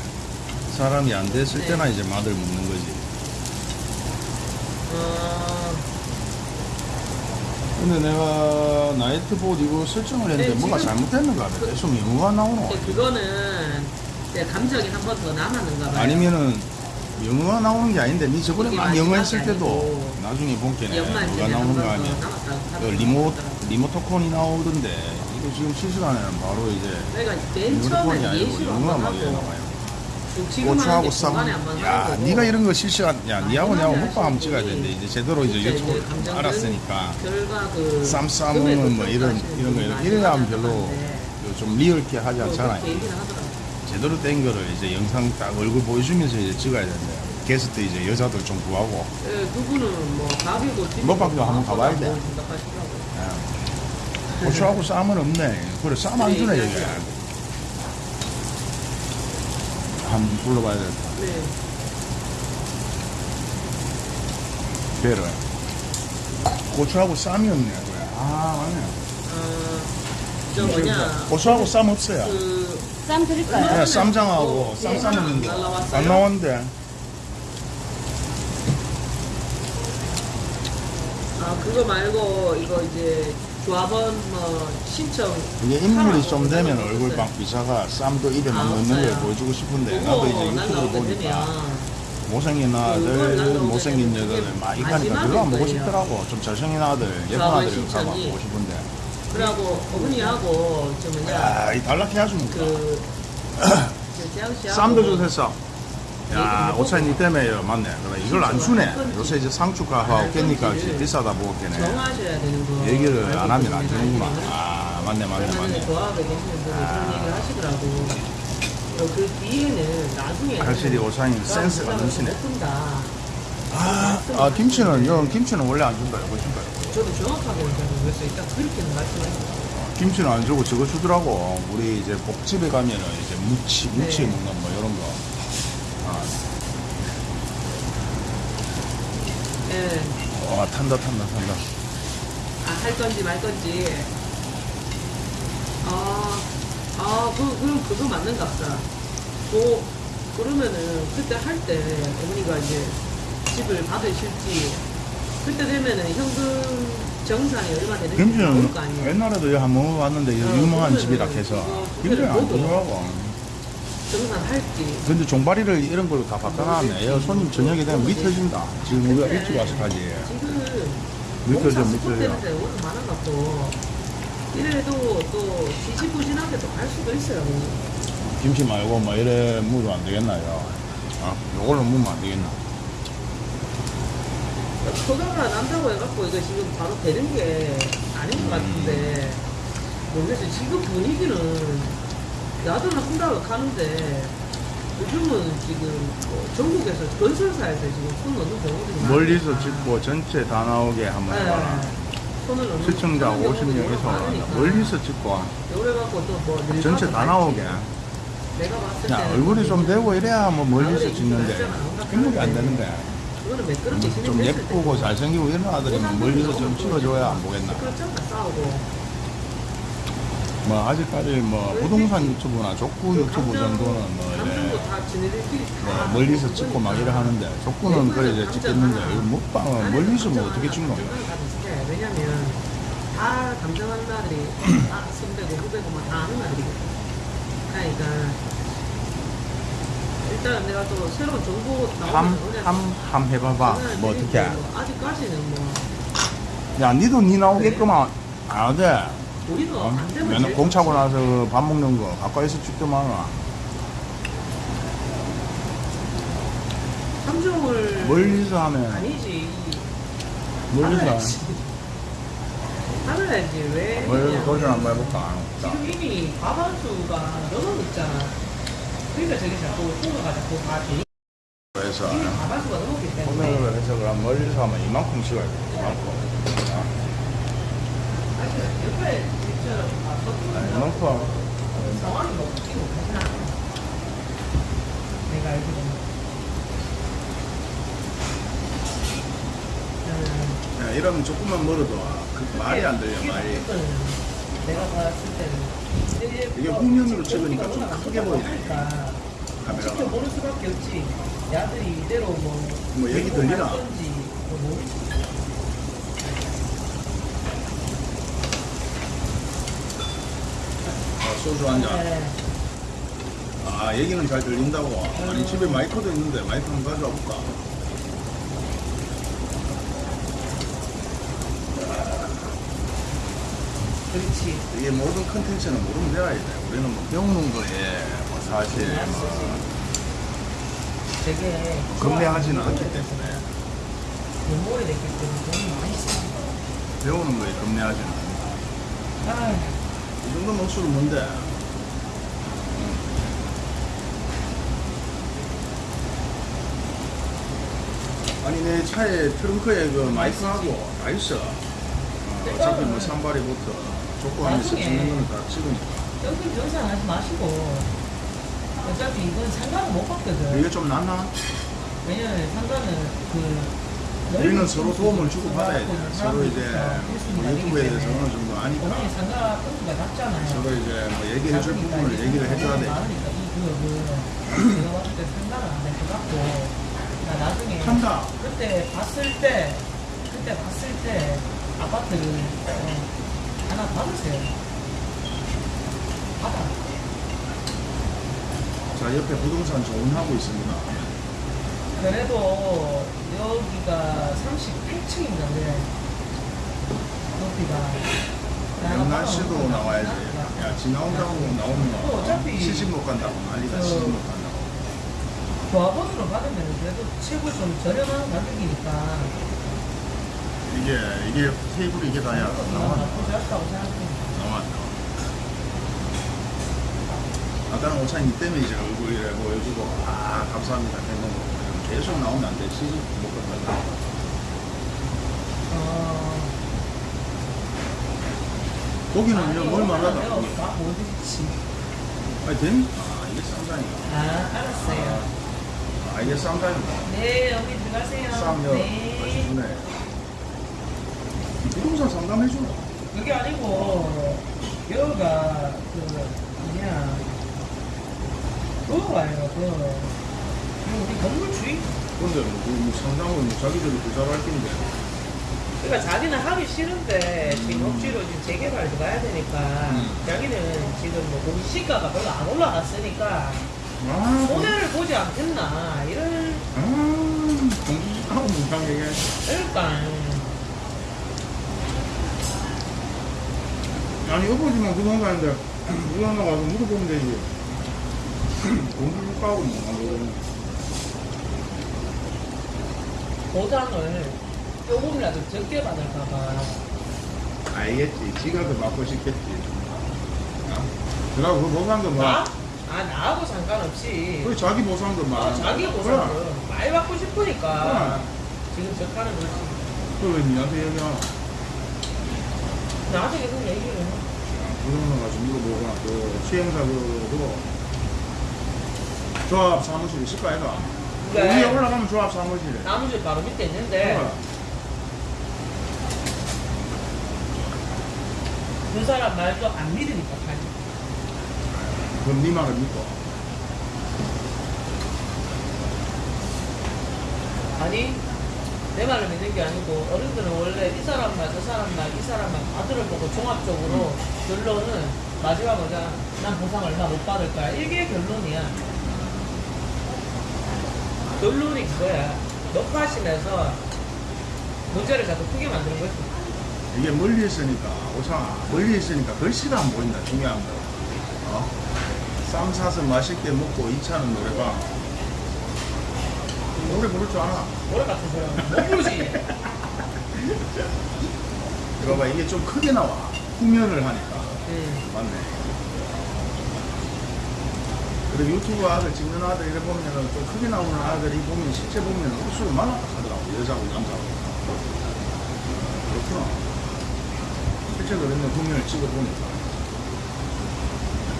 사람이 안 됐을 네. 때나 이제 마늘 먹는 거지. 어, 근데 내가 나이트봇 이거 설정을 했는데 네, 뭐가 잘못됐는가 봐. 계속 영어가 나오노. 이제 그거는 감정이 한 번 더 남았는가 봐요. 아니면은 영어가 나오는 게 아닌데 니 저번에 막 영어 했을 때도 나중에 본게네 영어가 나오는 거 아니야 그. 리모, 리모토콘이 나오던데 이거 지금 실시간에는 바로 이제 내가 맨 처음에 예시로 영어가 막 나와요. 고추하고 게쌈야 니가 이런 거 실시간 야 니하고 내하고 하시는 먹방 한번 찍어야 되는데 이제 제대로 이제 진짜 유튜브 알았으니까 그 쌈 싸먹는 금액을 뭐 이런 이런 거 이런 이래야 하면 별로 그좀 리얼게 하지 않잖아요 제대로 된 거를 이제 영상 딱 얼굴 보여주면서 이제 찍어야 되는데 게스트 이제 여자들 좀 구하고. 예, 그분은 뭐 밥이고 먹방도 한번 가봐야 돼. 예. 고추하고 쌈은 없네. 그래 쌈 안 주네 네, 이게 한번 불러봐야 되겠다 네. 배를. 고추하고 쌈이 없네 그래. 아 맞네. 어, 저 뭐냐. 고추하고 쌈 없어요. 그 쌈 드릴까요? 그냥 쌈장하고 어, 쌈 예, 싸먹는 게 날라왔어요? 안 나왔는데 아 그거 말고 이거 이제 조합원 뭐 신청 이게 인물이 좀 되면 그러는 얼굴 거막 비사가 쌈도 입에 막 아, 넣는 걸 없어요. 보여주고 싶은데 그거 나도 이제 유튜브 보니까 못생긴 아들, 못생긴 여자들 이가니까 마지막일 별로 안 보고. 싶더라고. 좀 잘생긴 아들, 예쁜 아들 가봐 신청이. 보고 싶은데. 그러고 어머니하고 저 뭐냐 야, 이 달라키 해주면 그 씨하고 쌈도. 네, 야, 그거 오차이 니 때문에 맞네. 그래, 이걸 안 주네. 요새 이제 상추가하고 알 깻잎값이 건지를 비싸다 보겠네. 얘기를 안 하면 안. 알고는. 아, 맞네, 맞네, 맞네. 하시더라고. 어, 그 뒤에는 나중에 확실히 오차이는 센스가 넘치네. 아, 아, 김치는, 형, 김치는 원래 안 준다. 이거 준다. 저도 정확하게는 잘 모르겠어요. 일단 그렇게는 말씀하셨어요. 김치는 안 주고 저거 주더라고. 우리 이제 복집에 가면은 이제 무치, 무치 네. 먹는 뭐 이런 거. 아, 예. 와, 탄다, 탄다, 탄다. 아, 할 건지 말 건지. 아, 아, 그, 그럼 그거 맞는가 보다. 그, 그러면은, 그때 할 때, 어머니가 이제 집을 받으실지, 그때 되면은 현금 정산이 얼마 되는지 모를 거 아니에요. 옛날에도 한번 이거 어, 유명한 집이라 해서 그거 김치는 안 주더라고. 정산할지. 근데 종바리를 이런 걸로 다 바꿔놨네. 야, 손님 저녁에 되면 밑어진다. 지금 우리가 일찍 와서까지. 지금, 밑어져. 스포되는데 워낙 많아갖고, 이래도 또 지지부진하게 또갈 수도 있어요. 김치 말고 뭐 이래 무도 안 되겠나요? 아, 요걸로 무면 안 되겠나? 허가가 난다고 해갖고 이거 지금 바로 되는 게 아닌 것 같은데 모르겠어요. 지금 분위기는 야도나 한다고 가는데 요즘은 지금 뭐 전국에서 건설사에서 지금 손 넣는 경우들이. 멀리서 찍고 전체 다 나오게 한번. 네. 손을 넣는 시청자 그런 경우들이 50명에서 워낙 많으니까. 멀리서 찍고 그래갖고 또뭐 전체 다 나오게. 내가 봤을 야, 때는 얼굴이 좀 되고 이래야 뭐 멀리서 찍는데 행복이 안 되는데 그거는 매끄럽게 좀 진행됐을 예쁘고 때 잘생기고 이런 아들이면 멀리서 좀 찍어줘야 안 보겠나? 싸우고 뭐 아직까지 뭐 부동산 유튜브나 족구 유튜브 정도는 뭐다뭐다 멀리서 찍고 막 이래 하는데 족구는 그래 이제 찍겠는데 먹방은 멀리서 뭐 어떻게 다 비슷해. 왜냐면 다 감정하는 아들이 다 선배고 후배고 막다 아는 아들이거든. 그러니까 일단 내가 또 새로운 정보 나오면 함함함 해봐봐 뭐 어떻게? 아직까지는 뭐 야 니도 니 나오겠구만 안 돼. 우리도 어? 안 되면 맨날 제일 공 차고 좋지. 나서 밥 먹는 거 가까이서 찍더만 와. 감정을 멀리서 하면 아니지 멀리서 알아야지. 알아야지 왜 멀리서 그냥 도전 한번 해볼까? 자, 지금 이미 과반수가 넘어있잖아. 그러니까 저게 자꾸 자꾸 다. 해서 이미 가마수가 넘었기 때문에. 소매로 해서 그럼 멀리서 하면 이만큼 찍어야 돼 이만큼 아니, 옆에 아, 이만큼 상황이 너무 끼고 가진 않아. 내가 알기로는. 음, 야, 이러면 조금만 멀어도 그 말이 안 들려 말이 내가 봤을 때는 이게 지금 찍으니까 좀 크게 안 보이네. 카메라가 지켜보는 수밖에 없지. 야들이 이대로 뭐. 뭐 얘기 들리나? 뭐. 아, 소주 한잔 네. 아 얘기는 잘 들린다고 아니 집에 마이크도 있는데 마이크 한번 가져와 볼까 그렇지. 이게 모든 컨텐츠는 모르면 돼야 돼 우리는 뭐 배우는 거에 뭐 사실 그냥 뭐. 되게. 겁내하지는 않기 때문에. 연몰이 됐기 때문에 돈이 많이 쓰지. 배우는 거에 겁내하지는 않아 아, 이 정도면 억수로 뭔데? 아니 내 차에 트렁크에 그 마이크하고 다 있어. 어, 어차피 뭐 산발이부터 족구하면서 나중에. 찍는 거는 다 찍으니까 여기 영상 하지 마시고. 어차피 이건 상관은 못 받거든. 이게 좀 낫나? 왜냐면 상관은 그. 우리는 서로 도움을 주고 받아야 돼 서로 이제 뭐 유튜브에 대해서 어느 정도 아니까 상가 낮잖아요. 서로 이제 뭐 얘기해 줄 부분을 얘기를 해줘야 돼 많으니까 이 구역은 내가 봤을 때 상가는 안될것 같고 나 나중에 한다 그때 봤을 때 그때 봤을 때 아파트를 어, 하나 받으세요. 받아. 자 옆에 부동산 조언하고 있습니다. 그래도 여기가 38층인가 왜 높이가. 영란 씨도 나와야지 야 지나온다고 또 나오면 어차피 시집 못 간다고. 난리다. 그- 시집 못 간다고. 조합원으로 받으면 그래도 최고 좀 저렴한 가격이니까 이게 이게 테이블이 이게 다야 나와. 나와 아까는 오차님 때문에 이제 얼굴에 보여주고 아 감사합니다 했는 거 계속 나오면 안 돼 시집 못 간다 어, 고기는요 고기 다. 아니 된? 아 이게 쌈장이야 아, 알았어요. 아 이게 쌈장이고 네, 여기 들어가세요. 쌈요 네. 맛있네 부동산 상담해줘. 그게 아니고, 여기가, 그, 뭐냐, 그거가요, 그, 그 우리 건물주의? 근데 뭐, 그, 뭐 상담을 뭐 자기들이 그 잘할 텐데. 그러니까 자기는 하기 싫은데 지금 억지로 지금 재개발 들어가야 되니까 음. 자기는 지금 뭐 우리 시가가 별로 안 올라갔으니까 아. 손해를 보지 않겠나 이런. 아 공부하고 문장 얘기해 그러니까 아니 엎어지면 부동산인데 부동산 가서 물어보면 되지. 공부 까고 뭐 보상을 조금이라도 적게 받을까봐. 알겠지. 지가 더 받고 싶겠지. 어? 그러고 그 보상도 뭐. 나? 아 나하고 상관없이. 그 자기 보상도 어, 막 자기 보상을 많이 받고 싶으니까. 그래. 지금 적하는 거지 그왜 니한테 얘기야 나한테 계속 얘기를 해. 부동산 가서 물어보거나 그 시행사 그거 조합 사무실 있을 거 아이가? 그래. 위에 올라가면 조합 사무실에. 나무집 바로 밑에 있는데. 그래. 그 사람 말도 안 믿으니까 가지 그럼 네 말을 믿고. 아니 내 말을 믿는 게 아니고 어른들은 원래 이 사람 말, 저 사람 말, 이 사람 말 다들을 보고 종합적으로 결론은 마지막 뭐냐 난 보상 얼마 못 받을 거야. 이게 결론이야. 결론이 그거야. 녹화하시면서 문제를 자꾸 크게 만드는 거지. 이게 멀리 있으니까 오상 멀리 있으니까 글씨가 안 보인다. 거. 어? 쌈 사서 맛있게 먹고 2차는 노래방 노래 부를 줄 알아. 노래 같은 소리 못 부르지 이거 봐 이게 좀 크게 나와. 후면을 하니까. 응. 맞네. 그리고 유튜브 아들 찍는 아들 이래 보면은 좀 크게 나오는 아들이 보면 실제 보면 옷을 많았다 하더라고 여자고 남자고. 그렇구나. 실제 그랬네 국면을 찍어보니까.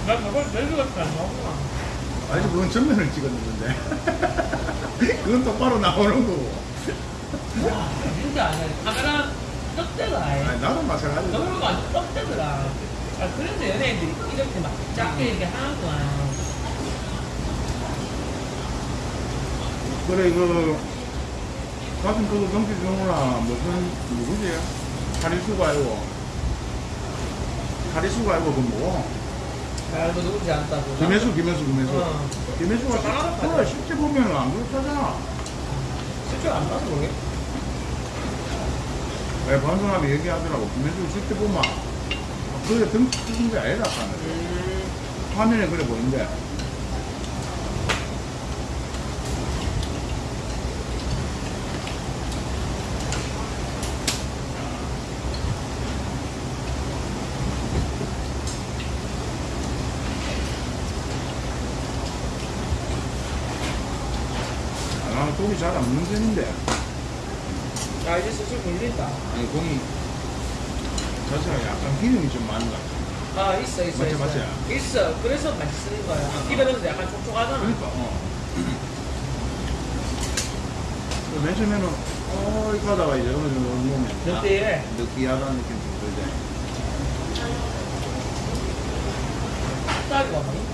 나 저걸 같지 안 나오구나. 아니 그건 전면을 찍었는데 그건 똑바로 나오는 거고 와, 진짜 아니야. 카메라 떡대가 아예. 아니 나도 마찬가지다 너무가 아주 떡대더라. 아, 그래서 연예인들이 이렇게 막 작게 이렇게 하는구나. 그래 그 가슴 그거 넘겨주는구나 무슨 누구지 하리수가 아니고 하리수가 아니고 그 뭐? 알고 누군지 안다고. 김혜수 김혜수 김혜수. 어. 김혜수가 잘하는 실제, 그래, 실제 보면은 안 그렇잖아. 실제 안 봐서 모르겠 왜 방송하면 얘기하더라고. 김혜수 실제 보면. 그게 등 찍은 게 아니다 하는 음. 화면에 그래 보이는데 아, 고기 잘안 편인데 야, 이제 슬슬 물린다. 아니 고기 자체가 약간 기름이 좀 많은 것 같아 아, 있어, 있어. 맞지, 있어. 맞지? 있어. 그래서 맛있는 거야. 입에 넣으면 약간 촉촉하잖아. 그러니까 어. 그맨 처음에는 어 이렇게 하다가 이제 어느 정도 먹으면 느끼해. 아, 느끼하다는 느낌이 들지 딱이가 뭐.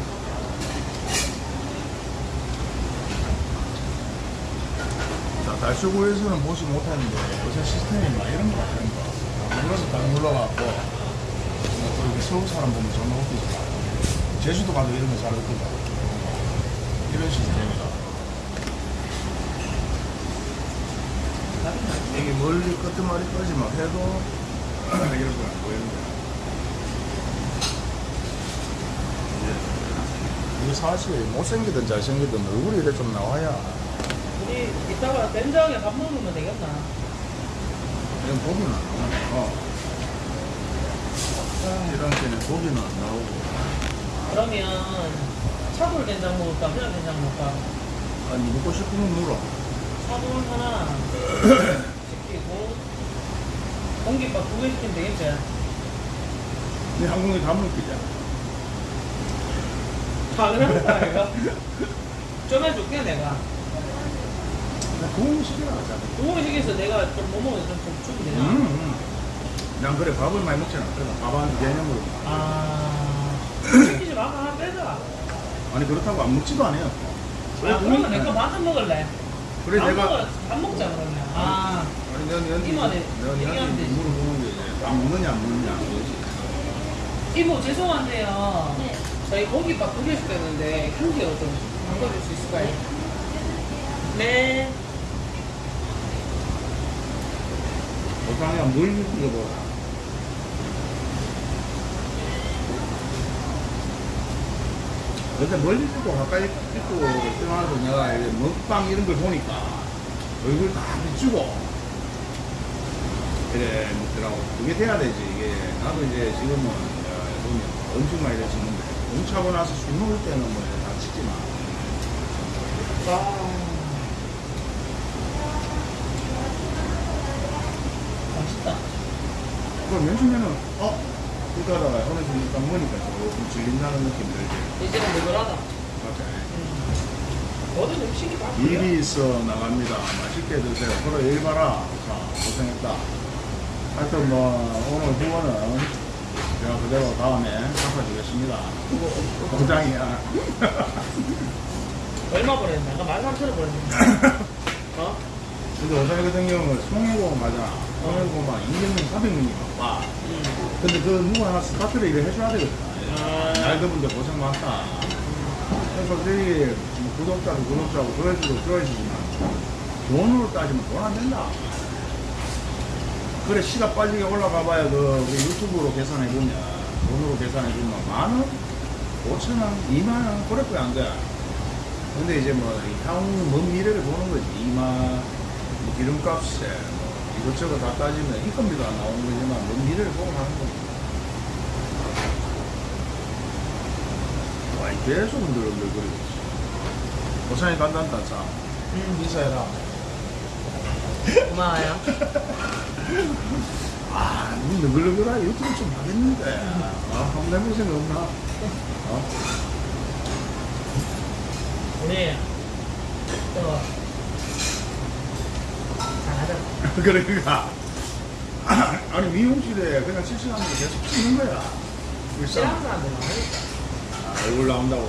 자, 달수구에서는 보지 못하는데 요새 시스템이 막 이런 거 같다니까 눌러서 딱 눌러갖고 뭐또 이렇게 서울 사람 보면 정말 웃기지 제주도 가도 이런 거 잘 웃기다 이런 시스템이다. 이게 멀리 끄트머리까지 막 해도 이런 거 안 보이는 거야 이게 사실 못생기든 잘생기든 얼굴이 이래 좀 나와야 이따가 된장에 밥 먹으면 되겠나? 이런 고기는 안 나와. 어. 이런 때는 고기는 안 나오고. 그러면 차돌 된장 먹을까? 그냥 된장 먹을까? 아니, 먹고 싶으면 물어. 차돌 하나 시키고 공깃밥 두 개 시키면 되겠지? 네 한국에 다 먹기자. 당연한 거야 이거 좀 해줄게 내가 하자. 두번 시켜서 내가 좀뭐 먹으면 좀, 좀 주면 되나? 음, 음. 난 그래, 밥을 많이 먹지 않거든. 밥한 개념으로. 아 시키지 마 하나 빼자 아니, 그렇다고 안 먹지도 않아요. 아 그러면 내거 반은 먹을래 그래, 밥 내가. 먹어 밥 먹자 그러면 아 아니, 넌, 넌, 이모한테 넌, 되지. 물어보는 게 이제, 안 먹느냐, 안 먹느냐. 이모 죄송한데요 네. 저희 고기밥 두개 시켰는데 한 개로 좀 바꿔줄 수 있을까요? 네 보상이야, 물 먹어봐. 근데 멀리 있고 가까이 있고 떠나도 내가 이제 먹방 이런 걸 보니까 얼굴 다 비추고 이래 먹더라고 그게 돼야 되지 이게 나도 이제 지금은 어, 보면 엄청 많이 됐었는데 공차고 나서 술 먹을 때는 뭐다 치지만 와. 맛있다. 그걸 맨처음에는 어? 하다가 어느 순간 딱 먹으니까 조금 질린다는 느낌 들지 이제는 먹으라다. 맞아 모든 음식이 다 일이 있어 나갑니다. 맛있게 드세요. 그래 일 봐라. 자 고생했다. 하여튼 뭐 오늘 후원은 제가 그대로 다음에 갚아주겠습니다. 공장이야. 얼마 버렸나? 아까 만 삼천 원 버렸는데. 어? 근데 오사리 같은 경우는 송혜고 맞아. 송혜고만 200명, 400명이 와. 음. 근데 그 누구 하나 스타트를 일을 해줘야 되거든. 아. 날 그분들 고생 많다. 그래서 솔직히 뭐 구독자도 구독자고 조회수도 조회수지만 돈으로 따지면 돈 안 된다. 그래 시가 빨리 올라가 봐야 그 유튜브로 계산해 보면 돈으로 계산해 보면 만 원, 오천 원, 이만 원 그럴 거야 안 돼. 근데 이제 뭐 향후 먼 미래를 보는 거지 이만 뭐 기름값에 뭐 이것저것 다 따지면 인건비도 안 나오는 거지만 먼 미래를 보고 하는 거지. 와, 계속 흔들흔들거리고 있어. 고창이 간단다, 자. 음, 인사해라. 고마워요. 아, 니 너글너글하 유튜브 좀 하겠는데. 아, 한번 해볼 생각 없나? 어? 우리 또 잘하자. 그러니까. 아니, 미용실에 그냥 실시간으로 계속 찍는 거야. 일상. 싫어하는 사람들. 아, 얼굴 나온다고.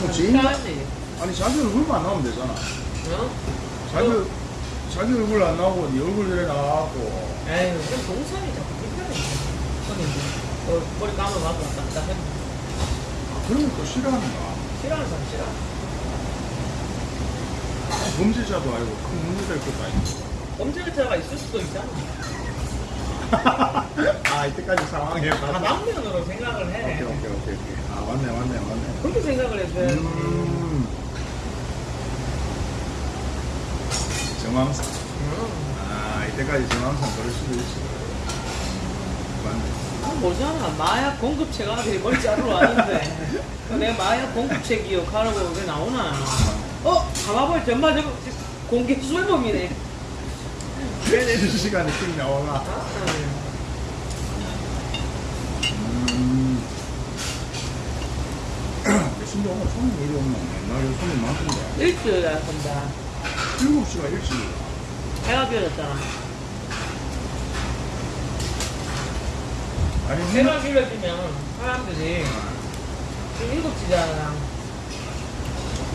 뭐, 지인, 싫어하지. 아니, 자기 얼굴만 안 나오면 되잖아. 어? 자기, 자기 얼굴 안 나오고, 네 얼굴 에 나와갖고. 에이, 그럼 동선이 자꾸 불편해. 어, 머리 감아갖고 왔다 갔다 해. 그러면 또 싫어하는가? 싫어하는 사람 싫어. 범죄자도 아니고 큰될 것도 아니고. 범죄자가 있을 수도 있잖아. 아, 이때까지 상황에. 다방면으로 생각을 오케이, 해. 오케이, 오케이, 오케이. 아, 맞네, 맞네, 맞네. 그렇게 생각을 해줘야지. 음. 정황상. 음. 아, 이때까지 정황상 그럴 수도 있어. 맞네. 뭐잖아. 마약 공급체가 되게 머리 자르러 왔는데. 내가 마약 공급체 기억하라고 왜 나오나. 어? 가봐볼 전마 저거 공개 수배범이네. 왜 내주 시간에 tik 나와가? 아, 음. 오늘 손님 이리 오면 옛날에 손님 많던데. 일주일 한다. 7시가 일찍이야. 해가 비어졌잖아. 아니, 해가 비어지면 사람들이 지금 일곱 시잖아.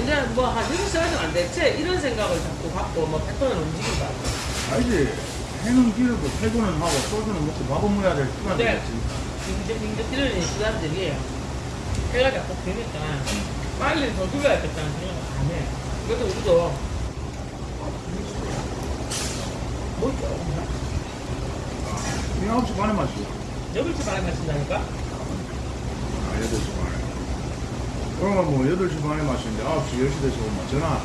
이제 뭐한 6시까지는 안 됐지? 이런 생각을 자꾸 갖고 뭐 패턴을 움직인다. 알지? 해는 기르고 퇴근은 하고 소주는 먹고 밥은 먹어야 될 시간이 네. 있지. 빙글빙글 뛰는 시간들이 해가 자꾸 비니까 빨리 더 죽여야겠다는 생각을 안 해. 그래서 우리도 뭐 있죠? 이 9시 반에 마시고. 여덟 시 반에 마신다니까? 아, 8시 반에. 그러면 뭐 8시 반에 마시는데 9시, 10시 돼서 오면 전화.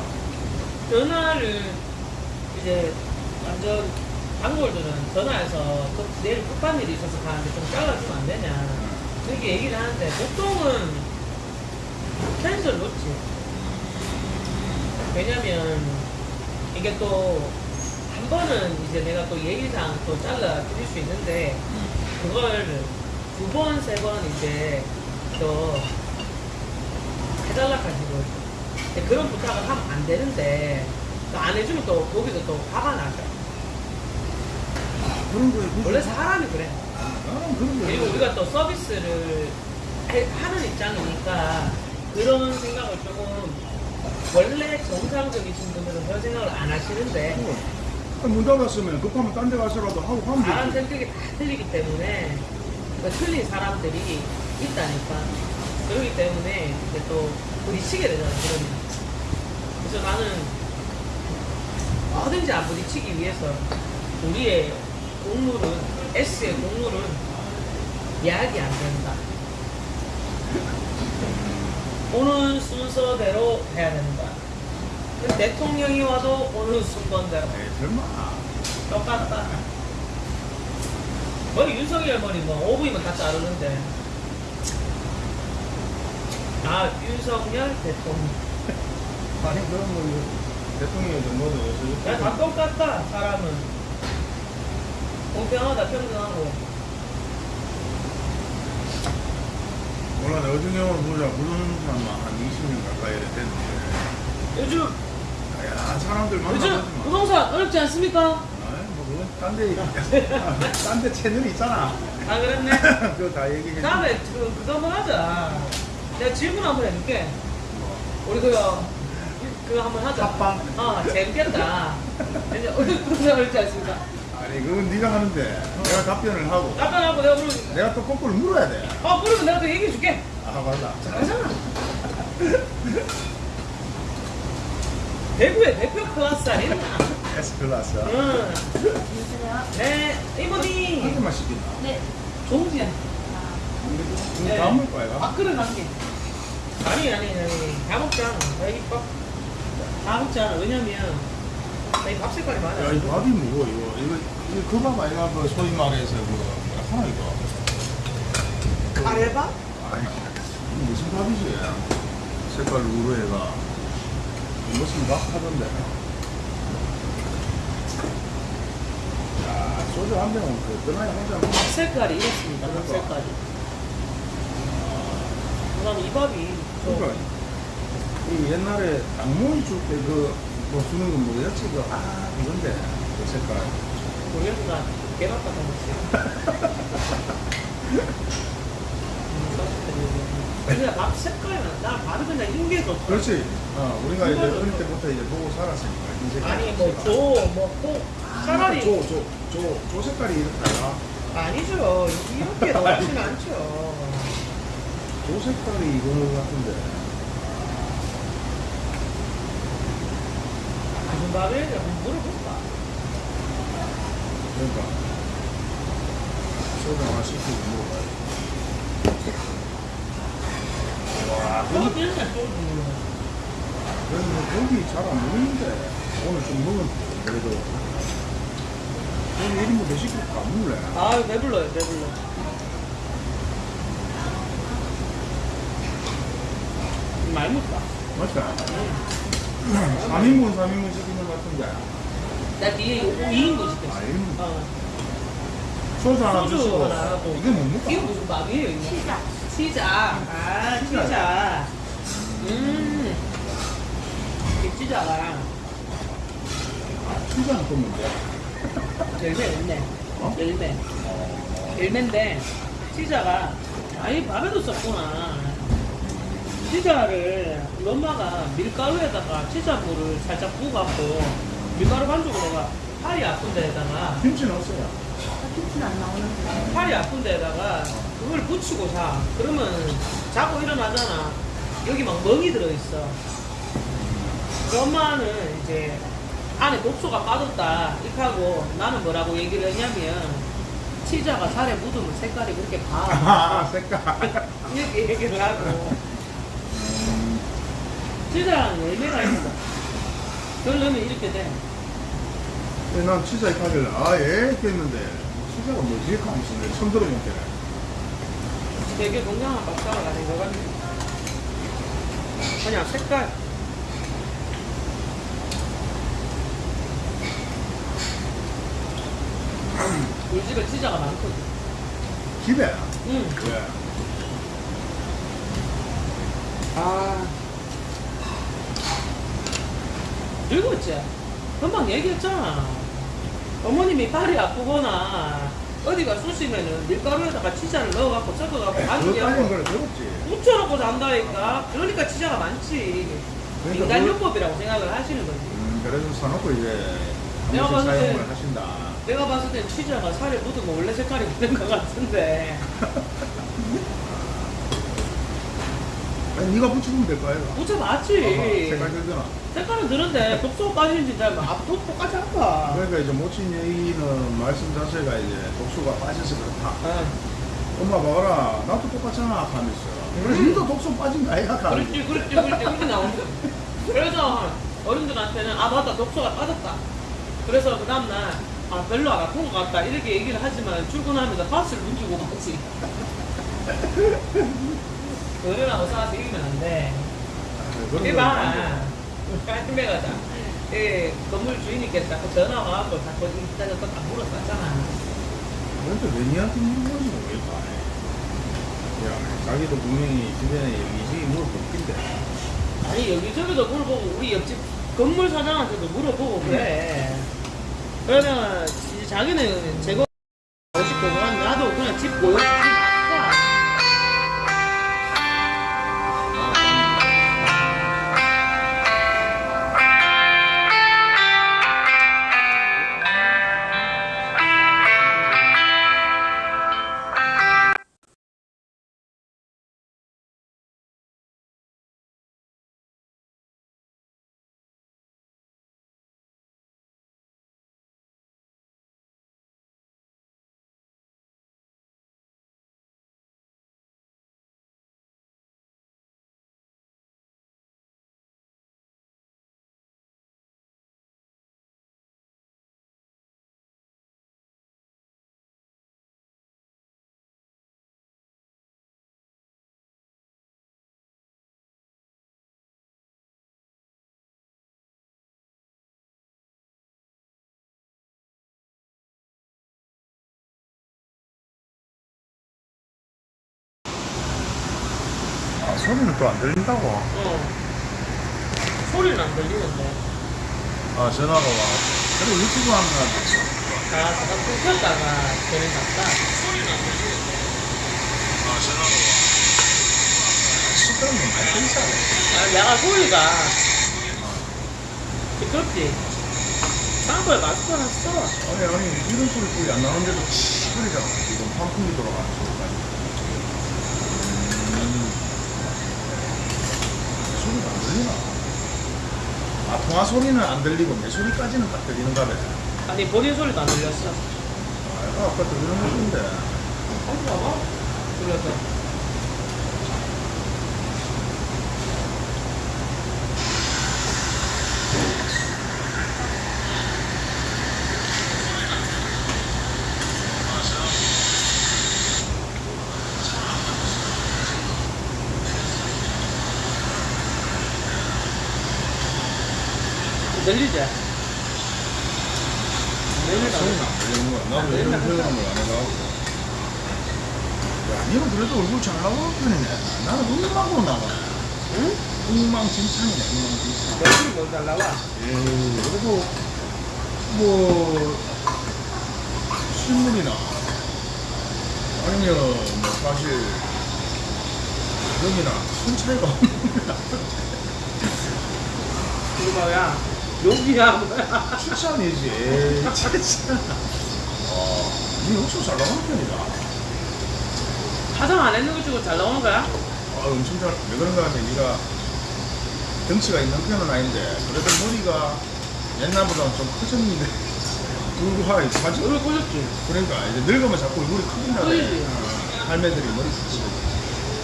전화를 이제 완전 단골들은 전화해서 그 내일 급한 일이 있어서 가는데 좀 잘라주면 안 되냐 그렇게 얘기를 하는데 보통은 캔슬 놓지 왜냐면 이게 또 한 번은 이제 내가 또 예의상 또 잘라 드릴 수 있는데 그걸 두 번, 세 번 이제 또 해달라 가지고 그런 부탁을 하면 안 되는데 또안 해주면 또 거기서 또 화가 나죠. 그런 굳이- 원래 사람이 그래. 나는 그런 거에 그리고 우리가 또 서비스를 해- 하는 입장이니까 그런 생각을 조금 원래 정상적이신 분들은 그런 생각을 안 하시는데 어, 문 닫았으면 급하면 딴 데 가서라도 하고 가면 사람 되지. 성격이 다 틀리기 때문에 그 틀린 사람들이 있다니까 그렇기 때문에 이제 또 부딪히게 되잖아 그러면 그래서 나는 뭐든지 안 부딪히기 위해서 우리의 공물은 S의 공물은 예약이 안 된다 오는 순서대로 해야 된다 대통령이 와도 오는 순번대로 에이, 설마. 똑같다. 머리 윤석열 머리 뭐 5분이면 다 자르는데. 아 윤석열 대통령. 아니, 그런 거, 대통령이 요새. 야, 다 똑같다 사람은. 공평하다 평등하고. 몰라, 내 어중경을 보자. 부르는 사람 한 20년 가까이 됐는데. 요즘 야, 사람들 요즘 만나보지 마. 부동산 어렵지 않습니까? 뭐, 그건 딴 데, 딴데 채널이 있잖아. 아 그랬네. 그거 다 얘기해. 다음에 그 그거 한번 하자. 내가 질문 한번 해줄게. 우리 그거 그거 한번 하자. 합방? 어 재밌겠다. 우리 부동산 어렵지 않습니까? 아니, 그건 네가 하는데, 내가 답변을 하고, 답변하고 내가 물어. 내가 또 거꾸로 물어야 돼. 아, 물으면 내가 또 얘기해 줄게. 아, 맞다. 잘하잖아. 대구의 대표 클래스 아니나? S 클라스. 응. 안녕하세요. 네, 한 이모님. 개만 시킨다. 네. 종지야. 네. 다 먹을 거야, 이거? 밥그릇 한 개. 아니, 아니, 아니. 다 먹잖아. 여기 밥. 다 먹잖아. 왜냐면, 나이 밥 색깔이 맞아. 야, 이 밥이 뭐고, 이거? 이거, 이거 그 밥 아이가, 그, 소위 말해서, 그, 뭐라 하나, 이거? 가래밥? 아니, 무슨 밥이지? 색깔 우르해가 무슨 밥 하던데. 야, 소주 한 병은 그 떠나야 혼자 먹밥 색깔이 이렇습니다. 밥 색깔이. 그다음 이 밥이 저 그러니까 이 옛날에 당모이 줄 때 그뭐 주는 건 뭐였지? 그, 아, 이건데. 그 색깔. 개밥 같은 거 먹지. 그냥 밥 색깔은 나 밥이 그냥 인게 좋다. 그렇지. 어, 우리가 이제 어릴 때부터 이제 보고 살았으니까. 아니 뭐조뭐꼭 차라리 조, 조, 조, 조 색깔이 이렇다. 아니죠. 이렇게 나오진 않죠. 조 색깔이 이거 같은데. 무슨 한번 물어볼까? 그러니까. 소주 하나 시키고 먹어봐야 와, 소주. 그래도 고기 잘 안 먹는데. 오늘 좀 먹었는데, 그래도. 오늘 1인분 더 시킬까? 안 먹을래? 아 배불러요 배불러. 많이 먹다. 맞다. 3인분, 3인분 시키는 것 같은데. 나 뒤에 2인분 시켰어. 아, 1인분. 어. 소주 하나 하고. 이게 뭡니까? 이거 무슨 밥이에요? 이거? 치자. 치자. 아, 치자. 치자. 음. 이 치자가 피자는 또 뭔데? 열매, 열매. 어? 열매. 열매인데, 치자가, 아니, 밥에도 썼구나. 치자를, 우리 엄마가 밀가루에다가 치자물을 살짝 부어갖고, 밀가루 반죽으로가 팔이 아픈 데에다가, 김치는 없어요. 김치는 안 나오는데. 팔이 아픈 데다가 그걸 붙이고 자. 그러면 자고 일어나잖아. 여기 막 멍이 들어있어. 그 엄마는 이제 안에 독소가 빠졌다. 이렇게 하고 나는 뭐라고 얘기를 했냐면 치자가 살에 묻으면 색깔이 그렇게 아, 가. 색깔. 이렇게 얘기를 하고. 치자랑 열매가 있어. 그걸 넣으면 이렇게 돼. 근데 난 치자 이렇게 하길래, 아, 예? 이렇게 했는데, 치자가 뭐지? 하면서 내가 처음 들어본 게. 되게 건강한 밥상을 가진 것 같네. 그냥 색깔. 우리 집에 치자가 많거든. 집에? 응. 왜? 아. 늙었지? 금방 얘기했잖아. 어머님이 팔이 아프거나 어디가 쑤시면은 밀가루에다가 치자를 넣어갖고 섞어갖고 그거 반죽해갖고. 묻혀놓고 잔다니까. 그러니까 치자가 많지. 그러니까 인간요법이라고 생각을 하시는 거지. 음, 그래서 사놓고 이제, 내가 봤을 때- 하신다. 내가 봤을 땐 치자가 살에 묻으면 원래 색깔이 되는 것 같은데. 아니, 네가 붙이면 될거 아이가? 묻혀봤지. 색깔 들잖아. 색깔은 드는데 독소가 빠지는지 잘 앞도 똑같이 할까? 그러니까 이제 모친 얘기는 말씀 자체가 이제 독소가 빠져서 그렇다. 아, 엄마 봐라, 나도 똑같잖아 하면서. 그래서 니도 독소 빠진 거 아이가? 하면서. 그렇지, 그렇지, 그렇지. 그렇게 나오는 거야. 그래서 어른들한테는 아, 맞다. 독소가 빠졌다. 그래서 그 다음날 아, 별로 안 아픈 것 같다. 이렇게 얘기를 하지만 출근하면서 파스를 뭉치고 갔지. 어른하고 싸워서 이기면 안 돼. 그런 이거 봐. 깔끔해 가자. 예, 건물 주인님께서 자꾸 전화 와갖고 자꾸 이따가 또다 물어봤잖아. 그런데 왜 니한테 물어보는지 모르겠다. 야, 자기도 분명히 주변에 여기저기 물어볼 텐데. 아니 여기저기도 물어보고 우리 옆집 건물 사장한테도 물어보고 그래. 그러면 이제 자기는 제거 오고 싶고 나도 그냥 집보 소리는 또 안 들린다고? 어. 소리는 안 들리는데. 아, 전화가 와. 그래, 유튜브 하는 거 아, 잠깐 끊겼다가 되는 것 같다. 아, 전화가 와. 시끄러운 건 많이 들리잖아. 아, 내가 소리가 시끄럽지. 창고에 마스크 써. 아니, 아니, 이런 소리 거의 안 나는데도 소리잖아. 지금 소리까지. 음. 소리가 안 들리나? 아, 통화 소리는 안 들리고 내 소리까지는 딱 들리는가 봐. 아니, 본인 소리도 안 들렸어. 아, 아까 들리는 것인데. 한번 봐봐. 들렸어. 들리지? 소리는 안 들리는 거야. 나도 이런 표현을 안 해가지고. 야, 니는 그래도 얼굴 잘 나오는 편이네. 나는 엉망으로 나와. 응? 엉망진창이네, 엉망진창. 얼굴이 먼저 잘 나와. 에이, 그래도, 뭐, 실물이나, 아니면, 뭐, 사실, 여기나, 큰 차이가 없는 이거 뭐야? 여기야 뭐야? 추천이지. 에이, 진짜. 와, 니 옥수수 잘 나오는 편이다. 화장 안 했는 거 치고 잘 나오는 거야? 아, 엄청 잘, 왜 그런가 하면 니가 덩치가 있는 편은 아닌데, 그래도 머리가 옛날보다는 좀 커졌는데, 불구하게 사진, 얼굴 꼬졌지? 그러니까 이제 늙으면 자꾸 얼굴이. 어, 할매들이 머리 크고.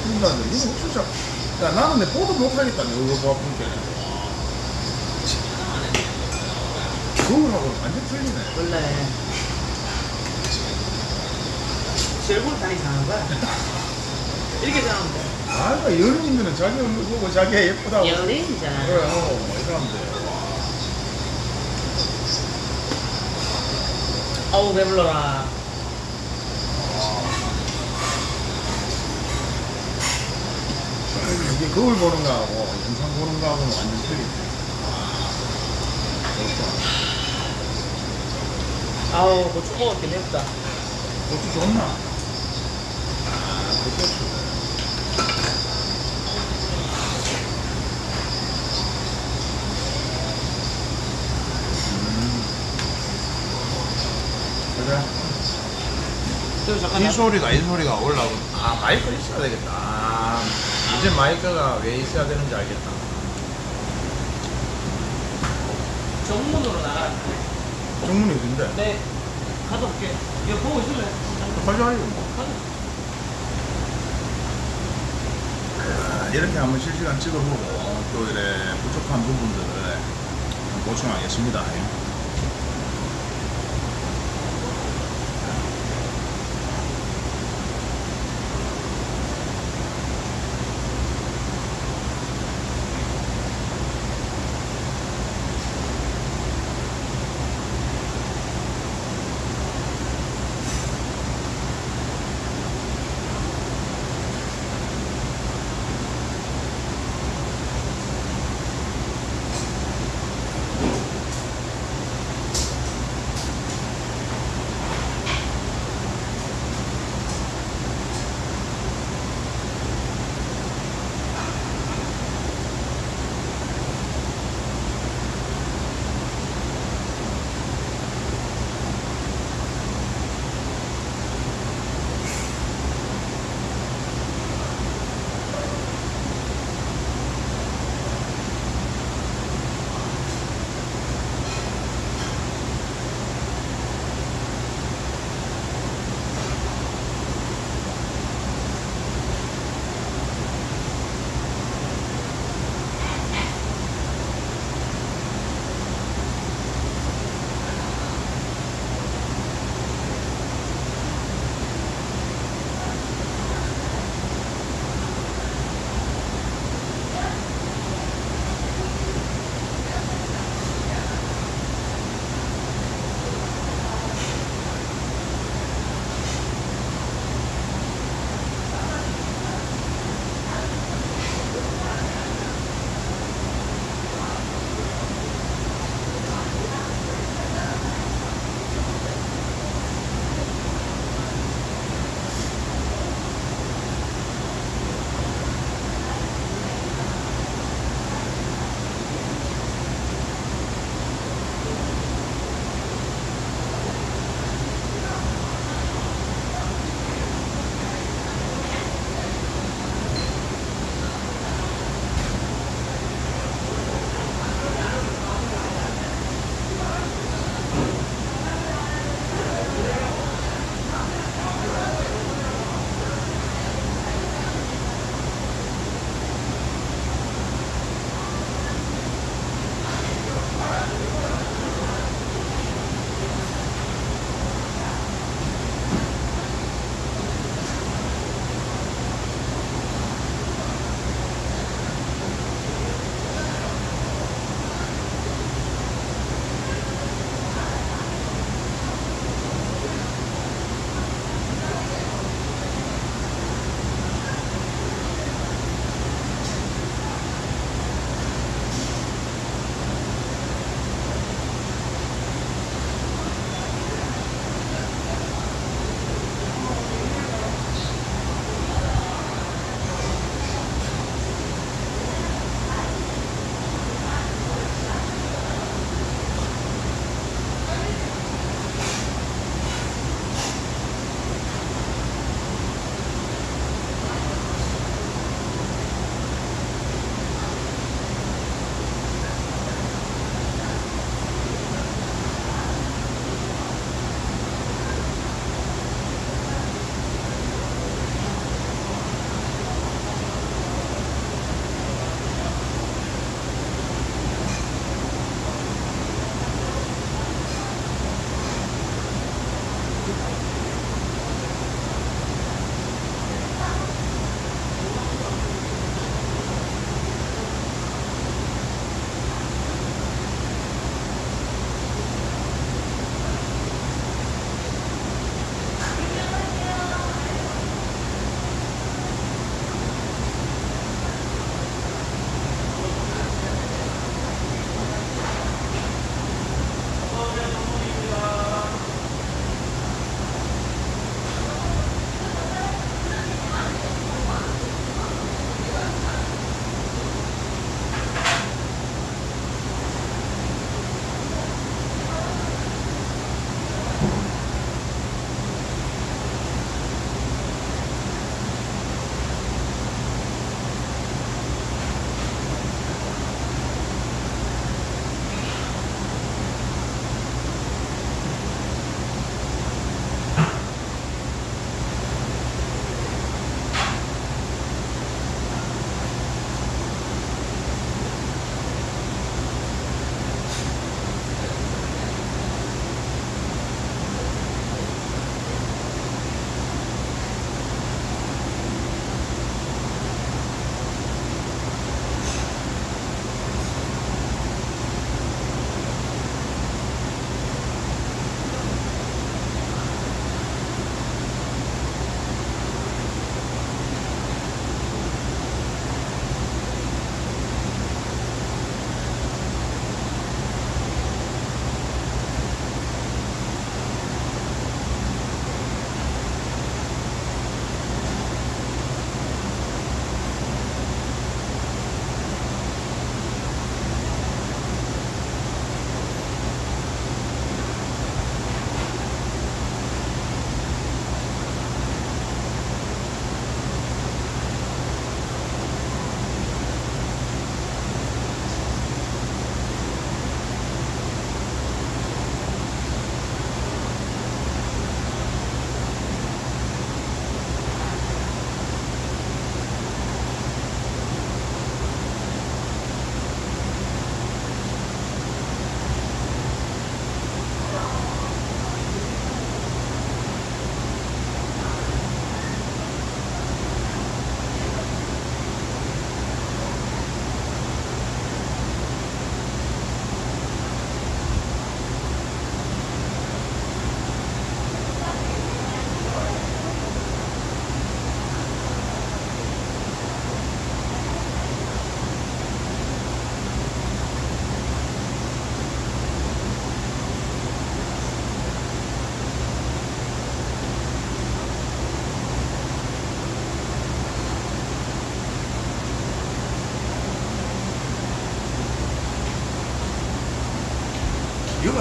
그러니까 이거 진짜, 야, 나는 내 보도 못하겠다, 내 얼굴 봐, 보니까. 그거하고 완전 틀리네. 원래 얼굴 다니 잘하는 거야? 이렇게 잘하면 돼. 아, 그러니까 연예인들은 자기 얼굴 보고 자기가 예쁘다고. 연예인이잖아. 그래, 어, 이 사람들. 어우 배불러라. 이게 거울 보는 거하고 영상 보는 거하고는 완전 틀리네. 그렇구나. 아우 고추 먹었긴 했다. 고추 좋나? 고추. 이나 소리가 이 소리가 올라오고 아 마이크 있어야 되겠다. 아, 이제 마이크가 왜 있어야 되는지 알겠다. 정문으로 나가라. 정문이 어딘데? 네. 가다 올게. 이거 보고 있을래? 가자 이거 뭐. 아, 이렇게 한번 실시간 찍어보고 또 이래 부족한 부분들을 보충하겠습니다.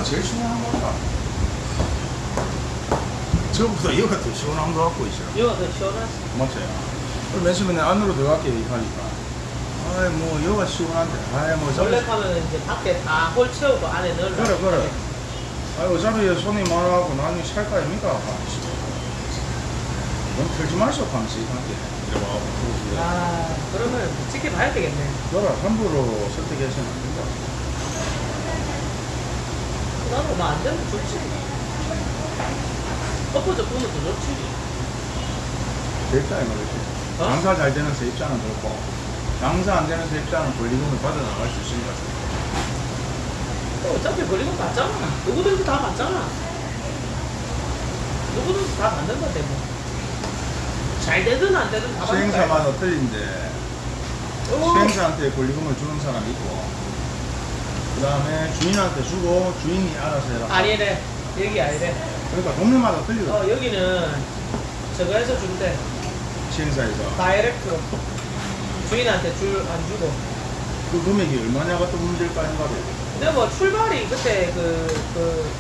제일 시원한 것 같다. 저보다 이거가 더 시원한 것 같고 있어요. 이거 더 시원하지. 맞아요. 맨 처음에 안으로 들어갈게 하니까. 아이, 뭐, 여가 시원한데. 아이, 뭐, 원래. 하면 이제 밖에 다 홀 채우고 안에 넣으려. 그래, 그래. 아이, 어차피 손이 많아갖고 나중에 살거 아닙니까? 넌 털지 마시오, 방식. 한테. 이래봐. 아, 그러면 지켜봐야 되겠네. 너라 함부로 선택해서는 안 된다. 나는 뭐안 되면 좋지. 엎어져 보면 더 좋지. 제 입장에 말이지. 어? 장사 잘 되는 새 입장은 그렇고, 장사 안 되는 새 입장은 권리금을 받아 나갈 수 있으니까. 어, 어차피 걸리면 받잖아. 누구든지 다 받잖아. 누구든지 다 받는 건데 뭐. 잘 되든 안 되든 다 받는 거야. 수행사마다 틀린데, 어, 수행사한테 권리금을 주는 사람이 있고, 그 다음에 주인한테 주고, 주인이 알아서 해라. 아니래. 여기 아니래. 그러니까 동네마다 틀리거든, 어, 여기는 저거 해서 준대. 시행사에서. 다이렉트로. 주인한테 줄 안 주고. 그 금액이 얼마냐가 또 문제일 거 아닌가 봐요. 근데 뭐 출발이 그때 그, 그,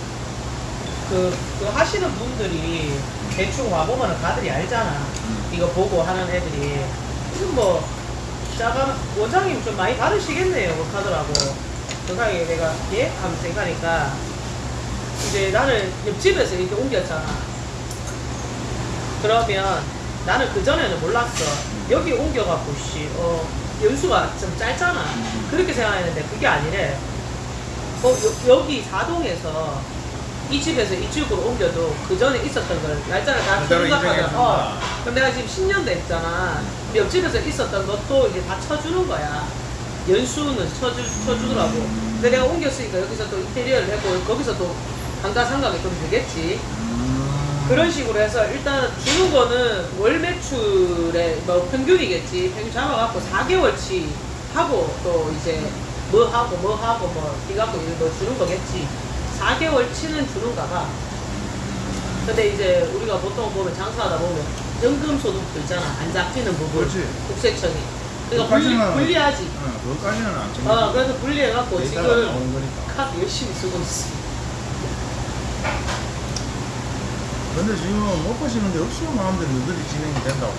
그, 그 하시는 분들이 대충 와보면 다들이 알잖아. 이거 보고 하는 애들이. 지금 뭐, 짜가, 원장님 좀 많이 받으시겠네요. 그 하더라고. 그 사이에 내가, 예? 하면서 생각하니까. 이제 나는 옆집에서 이렇게 옮겼잖아. 그러면 나는 그전에는 몰랐어. 여기 옮겨갖고, 씨, 어, 연수가 좀 짧잖아. 그렇게 생각했는데 그게 아니래. 어, 여, 여기 사동에서 이 집에서 이 집으로 옮겨도 그 전에 있었던 걸 날짜를 다 생각하면. 어, 그럼 내가 지금 10년 됐잖아. 옆집에서 있었던 것도 이제 다 쳐주는 거야. 연수는 쳐주, 쳐주더라고. 근데 내가 옮겼으니까 여기서 또 인테리어를 했고 거기서 또 감가상각이 좀 되겠지. 그런 식으로 해서 일단 주는 거는 월 매출의 뭐 평균이겠지. 평균 잡아갖고 4개월치 하고 또 이제 뭐 하고 뭐 하고 뭐 이갖고 이제 뭐 주는 거겠지. 4개월치는 주는가 봐. 근데 이제 우리가 보통 보면 장사하다 보면 연금 소득도 있잖아. 안 잡히는 부분. 그렇지. 국세청이. 그러니까 분리, 그것까지는- 분리하지. 어, 그것까지는 안 정해. 어, 그래서 분리해갖고 지금. 카드 열심히 쓰고 있어. 근데 지금 못 보시는 데 없어 마음대로 너들이 진행이 된다고.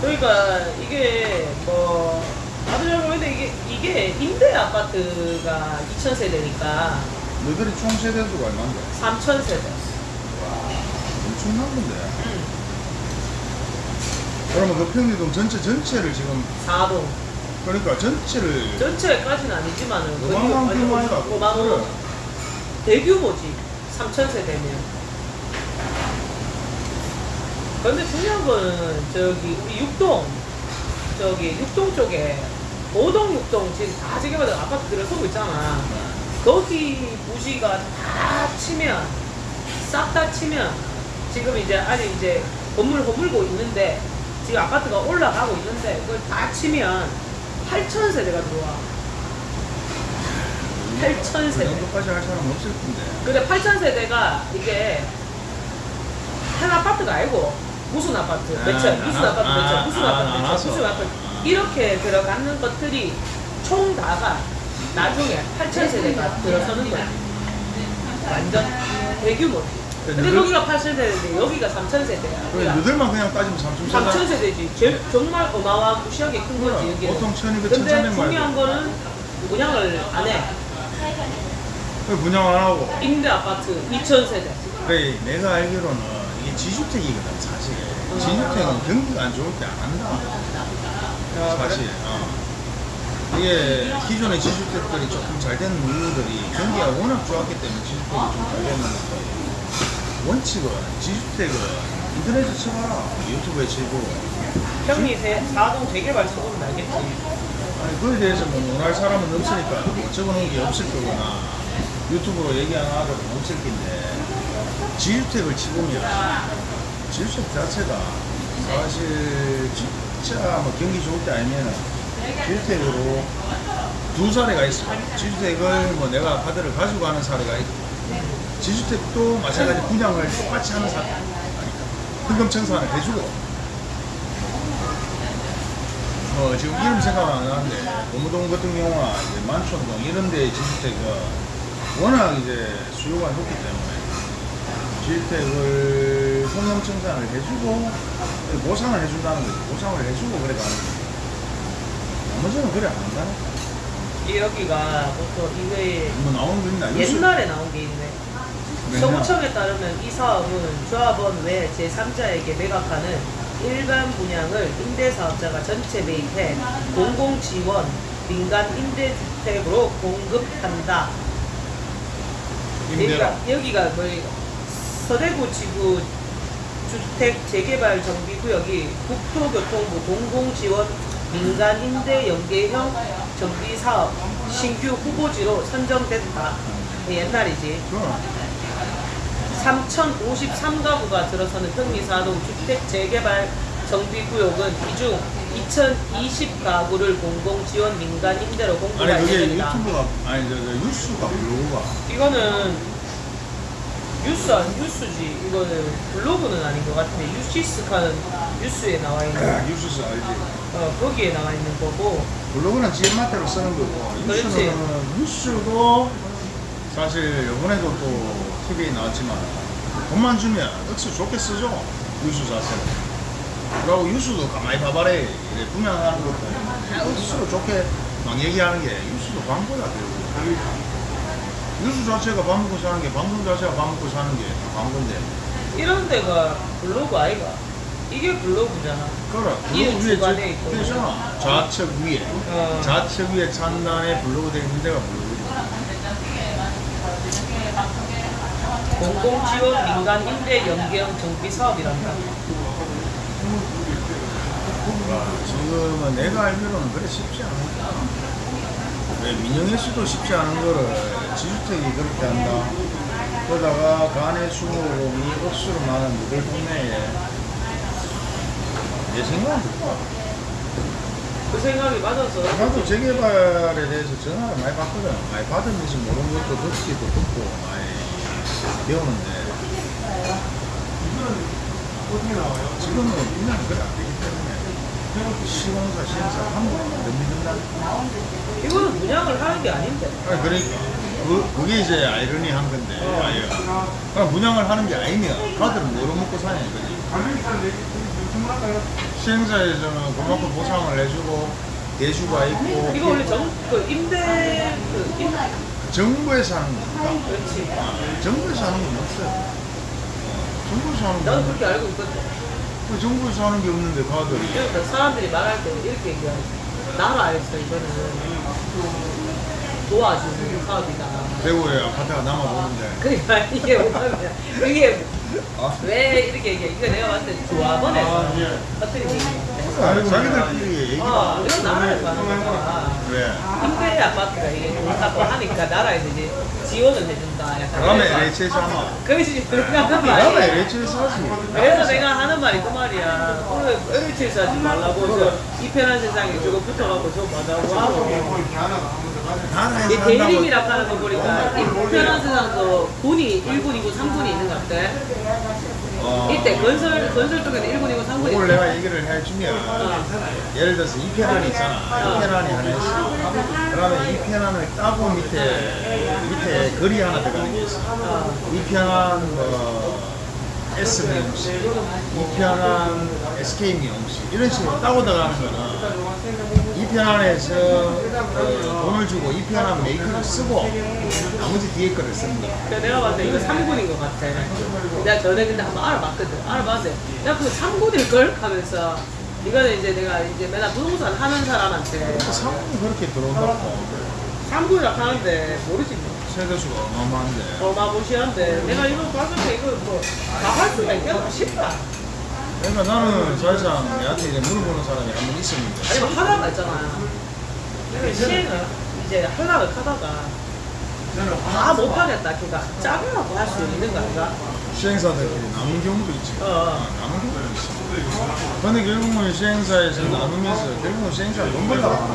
그러니까 이게 뭐잘 모르겠는데 이게 이게 임대 아파트가 2천 세대니까 너들이 총 세대 수가 얼마인데? 3천 세대. 엄청난 건데. 음. 그러면 그 평리동 전체 전체를 지금 4동. 그러니까 전체를 전체까지는 아니지만은 거의 어마어마한 완전 규모이다. 어마어마 대규모지. 3천 세대면. 그런데 중요한 거는 저기 우리 육동 저기 육동 쪽에 5동 6동 지금 다 지금마다 아파트 들어서고 있잖아. 거기 부지가 다 치면 싹 다 치면 지금 이제 아직 이제 건물 허물고 있는데 지금 아파트가 올라가고 있는데 그걸 다 치면 8천 세대가 들어와. 8천 그 세대. 정도까지 할 사람 없을 텐데. 근데 8천 세대가 이게 한 아파트가 아니고 무슨 아파트 아, 몇 채, 무슨 아, 아파트 몇 채, 아, 무슨 아, 아파트 몇. 채, 무슨 아파트 이렇게 들어가는 것들이 총 다가 나중에 8천 세대가 들어서는 거야. 완전 대규모지. 근데 너들- 거기가 8천 세대인데 여기가 3천 세대야. 그래, 그러니까 너들만 그냥 따지면 3천 3천 세대지. 제일 정말 어마어마한 무시하게 큰 거지 여기. 보통 1200, 근데 1300만 중요한 거는 분양을 안 해. 왜 분양 안 하고? 임대 아파트 2천 세대. 그래, 내가 알기로는 이게 지주택이거든, 사실. 지주택은 경기가 안 좋을 때 안 한다. 사실. 어. 이게 기존의 지주택들이 조금 잘 되는 이유들이 경기가 워낙 좋았기 때문에 지주택이 좀잘 됐는데 원칙은 지주택은 인터넷에 쳐봐라. 유튜브에 치고. 형이 세, 4동 재개발 쳐보면 알겠지. 아니, 그에 대해서 뭐 논할 사람은 없으니까 뭐 적어놓은 게 없을 거거나 유튜브로 얘기 안 하고는 없을 텐데 지주택을 치보면 지주택 자체가 사실 진짜 뭐 경기 좋을 때 아니면 지주택으로 두 사례가 있어. 지주택을 뭐 내가 카드를 가지고 가는 사례가 있고 지주택도 마찬가지 분양을 똑같이 하는 사례. 현금 청산을 해주고. 어, 지금 이름 생각 안 나는데, 고무동 같은 경우나 이제 만촌동 이런 데 지주택은 워낙 이제 수요가 높기 때문에 주택을 성형청산을 해주고 보상을 해준다는 거지 보상을 해주고 그래 가는 거지 나머지는 그래 안 한다니까. 이 여기가 보통 이거에 뭐 나오는 거 있나? 옛날에 나온 게 있네. 정부청에 따르면 이 사업은 조합원 외 제3자에게 매각하는 일반 분양을 임대사업자가 전체 매입해 공공지원 민간 임대주택으로 공급한다. 임대라 그러니까 여기가 뭐 서대구 지구 주택 재개발 정비 구역이 국토교통부 공공지원 민간 임대 연계형 정비 사업 신규 후보지로 선정됐다. 옛날이지. 그럼 3,053가구가 들어서는 평리사동 주택 재개발 정비구역은 이중 2,020가구를 공공지원 민간 임대로 아니 공급할 그게 예정이다. 유튜브가 아니 저, 저 뉴스가 블로그가 이거는 뉴스 안 뉴스지. 이거는 블로그는 아닌 것 같은데 유시스카는 뉴스에 나와 있는 뉴스 알지 어, 거기에 나와 있는 거고 블로그는 지인마대로 쓰는 거고 그렇지. 뉴스는 뉴스도 사실 이번에도 또 TV에 나왔지만 돈만 주면 억수 좋게 쓰죠 뉴스 자체는 그리고 뉴스도 가만히 봐봐래 이래 분양하는 것도 다 억수로 좋게 막 얘기하는 게 뉴스도 광고야 결국 뉴스 자체가 밥 먹고 사는 게 방송 자체가 밥 먹고 사는 게 광고인데 이런 데가 블로그 아이가? 이게 블로그잖아. 그래 이 블로그 위에 있고. 되잖아 좌측 위에 어. 좌측 위에 찬단에 블로그 되어 있는 데가 블로그지 공공지원 민간 임대 연계형 정비 사업이란다. 지금은 내가 알기로는 그래 쉽지 않아. 왜 민영애 씨도 쉽지 않은 거를 지주택이 그렇게 한다. 그러다가 간의 수목음이 억수로 많은 너들 동네에 내 생각은 그렇다. 그 생각이 맞아서 나도 재개발에 대해서 전화를 많이 받거든. 많이 받으면서 모르는 것도 듣기도 듣고 많이 배우는데 지금은 그냥 그래 안 되기 때문에 시공사 시행사 한번 못 믿는다. 이거는 분양을 하는 게 아닌데. 아니, 그러니까. 그, 그게 이제 아이러니한 건데 아예 그냥 분양을 하는 게 아니면 가들은 뭐로 먹고 사냐 이거지. 시행사에서는 그만큼 보상을 해주고 대주가 있고. 이거 원래 정, 그 임대, 그 임, 정부에서 하는 그렇지. 아, 정부에서 하는 건 없어요 정부에서 하는 나도 건 그렇게 알고 있거든. 그 정부에서 하는 게 없는데 가들이 그러니까 사람들이 말할 때 이렇게 얘기하지. 나라에서 이거는 도와주는 사업이다. 대구에 아파트가 남아도는데 그러니까 이게 뭐냐면, 이게 아, 왜 이렇게 얘기해? 이거 내가 봤을 때 조합원에서 아, 예. 어떻게 얘기해? 아니, 자기들끼리 얘기가 어, 이건 나라에서 하는 거야. 왜? 임대 아파트가 이게 좋다고 하니까 나라에서 이제 지원을 해준다. 약간 그러면 LH에서 하나 그것이 그렇게 하는 그러면 말이야. LH에서 하지 그래서 내가 하는 말이 그 말이야. 오늘 LH에서 하지 말라고 저 이편한 세상에 저거 붙어갖고 저거 맞다고 하고. 이 한다고 대림이라고 하는 거 보니까 이 이편한 세상도 군이 1군이고 3군이 있는 것 같아. 어, 이때 건설 건설 쪽에는 1군이고 3군이 그걸 있는 내가 얘기를 해주면 예를 들어서 이 편안이 있잖아. 이 편안이 하나 있어. 그러면 이 편안을 따고 밑에 밑에 글이 하나 들어가는 게 있어. 이 편안 뭐 S 미용실 이 편안 SK 미용실 이런 식으로 따고 들어가는 거는 이 편 안에서 어, 돈을 주고 이 편안 메이커를 쓰고 나머지 뒤에 거를 거야 그래서 내가 봤을 때 이거 3군인 것 같아. 내가 전에 근데 한번 알아봤거든. 알아봤는데 내가 그 3군일 걸 하면서 이거는 이제 내가 이제 맨날 부동산 하는 사람한테 상품이 그렇게 들어온다고 3군이라고 하는데 모르지 뭐. 세대수가 어마어마한데 어마무시한데 내가 이거 봤을 때 이거 뭐다 할 수가 있겠나 싶다. 그러니까 나는 사실상 내한테 이제 물어보는 사람이 한번 있었는데 아니 뭐 하다가 있잖아. 시행을 이제 하려고 하다가 다 못하겠다. 그러니까 짜증나고 할 수 있는 거 아닌가? 시행사들끼리 남은 경우도 있지 어, 어. 아, 남은 경우도 있어 근데 결국은 시행사에서 나누면서 결국은 시행사가 거야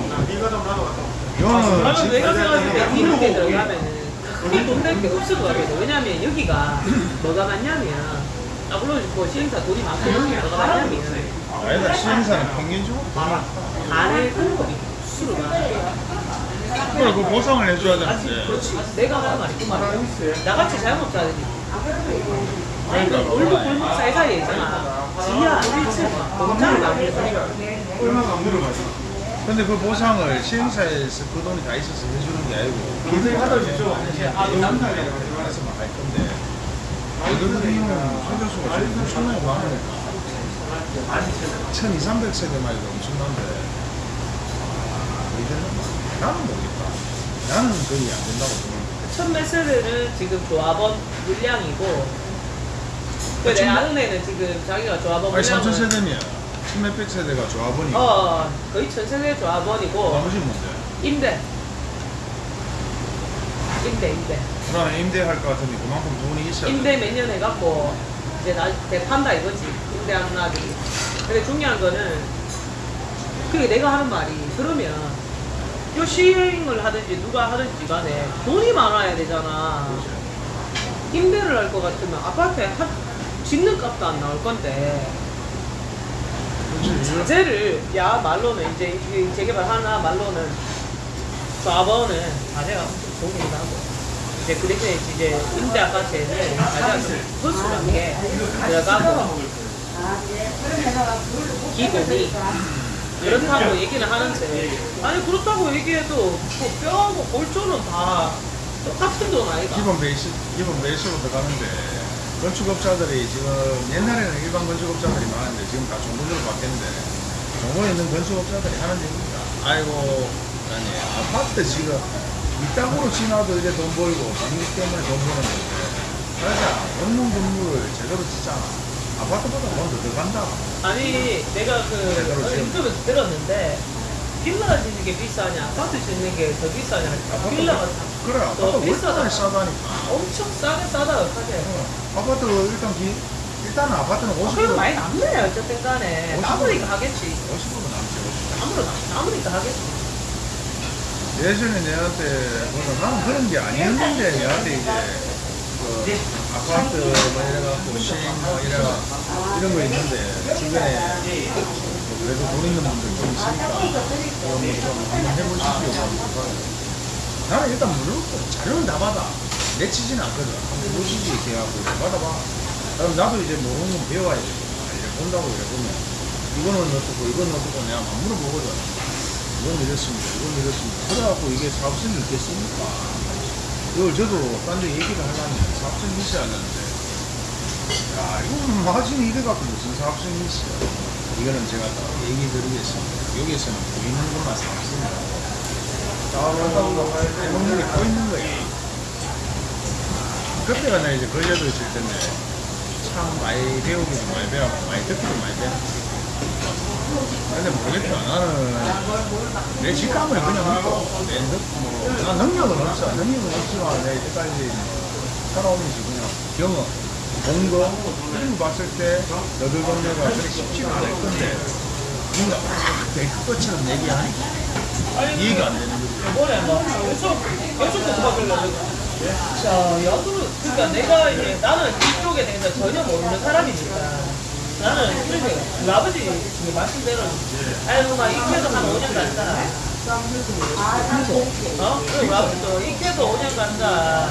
이거는 나는 지- 내가 생각할 때 이렇게 들어가면은 크게 돈낼게 없을 것 같아. 왜냐면 여기가 뭐가 많냐면 아 물론 뭐 시행사 돈이 많고 여기 뭐가 많냐면 아니다 시행사는 평균적으로? 간의 공급이 수로 많아. 그래 그 보상을 해줘야 되는데. 그렇지. 내가 하는 말이 그 말이야. 나같이 자영업자들이 아니 그 그러니까 골목 골목 사이사이에 있잖아. 지하 1층 공장을 만들어서. 얼마가 안 들어가지. 근데 그 보상을 시행사에서 그 돈이 다 있어서 해주는 게 아니고. 굉장히 하다 주죠 영상에서만 할 건데 이들은 소교수가 지금 엄청나게 많으니까 1200, 300 세대만 해도 엄청난데. 아, 이제는 나는 모르겠다. 나는 거의 안 된다고 생각해 천몇 세대는 지금 조합원 물량이고 그 내 아는 애는 지금 자기가 조합원 아니 물량을 3000세대면 1600 세대가 조합원이고. 어 거의 천 세대 조합원이고. 나머지 뭔데? 임대. 임대 임대 그러면 임대할 것 같으니 그만큼 돈이 있어야 돼. 임대 몇 년 해갖고 이제 나 대판다 이거지 임대하는 아들이. 근데 중요한 거는 그게 내가 하는 말이 그러면 요 시행을 하든지 누가 하든지 간에 돈이 많아야 되잖아. 임대를 할 것 같으면 아파트에 한, 짓는 값도 안 나올 건데. 자재를 야 말로는 이제 이 재개발 하나 말로는 좌번은 자재가 엄청 좋기 도 하고 이제 그 임대 아파트에는 자재가 좀 허술하게 들어가고 기본이 그렇다고 얘기는 하는데 아니 그렇다고 얘기해도 뭐 뼈하고 골조는 다 똑같은 돈 아이가 기본 베이스, 기본 베이스로 들어가는데 건축업자들이 지금 옛날에는 일반 건축업자들이 많은데 지금 다 종부제로 바뀌었는데 종부에 있는 건축업자들이 하는 얘기입니다. 아이고, 아니 아파트 지금 이 땅으로 지나도 이제 돈 벌고 전기 때문에 돈 버는데 맞아 없는 건물을 제대로 짓잖아. 아파트보다 돈더 들어간다. 아니 내가 그 지금. 인터뷰에서 들었는데 빌라 짓는 게 비싸냐 아파트 짓는 게 더 비싸냐 아파트 빌라가 그래 아파트 더 비싸다. 싸다니까. 엄청 싸게 싸다 하게 어, 아파트 일단 기, 일단은 아파트는 50% 그래도 많이 남네 어쨌든 간에 50%. 남으니까 하겠지 50% 남지 50%. 남으로 남으니까 하겠지 예전에 내한테 보다 나는 그런 게 아니었는데 내한테 이제 그 아파트 뭐 이래갖고 시행 뭐 이래가 이런 거 있는데 주변에 뭐 그래도 돈 있는 분들 좀 있으니까 그거 뭐좀 한번 해보시죠 하고 나는 일단 물어보고 자료는 다 받아. 내치지는 않거든. 한번 보시지 이렇게 이렇게 받아봐. 그럼 나도 이제 모르는 건 배워야 돼 이래 본다고 이래 보면. 이거는 어떻고 이거는 어떻고 내가 막 물어보거든 이건 이렇습니다. 이건 이렇습니다. 그래갖고 이게 사업성이 있겠습니까? 이걸 저도 딴 데 얘기를 하려면 사업성이 있어야 하는데, 야, 이거는 마진이 이래갖고 무슨 사업성이 있어. 이거는 제가 딱 얘기 드리겠습니다. 여기에서는 보이는 것만 사업성이라고. 따로 게 보이는 거야. 그때가 나 이제 걸려도 있을 텐데, 참 많이 배우기도 많이 배웠고, 많이 듣기도 많이 배웠고. 근데 모르겠다. 나는 내 직감을 그냥 믿고 내 능, 뭐, 나 능력은 없어. 능력은 없지만 내 이때까지 살아오면서 그냥 경험, 본거 그리고 봤을 때 너들 동네가 그렇게 쉽지가 않을 건데 뭔가 막내그 것처럼 얘기하니까 이해가 안 되는 거지. 이번에 막 계속 계속 공부하려고 자 야구를 그러니까 내가 이제 나는 이쪽에 대해서 전혀 모르는 사람이니까 나는 이렇게 우리 아버지 그 말씀대로 아유 막 익혀도 한 5년 간다 어? 그리고 아버지도 익혀도 5년 간다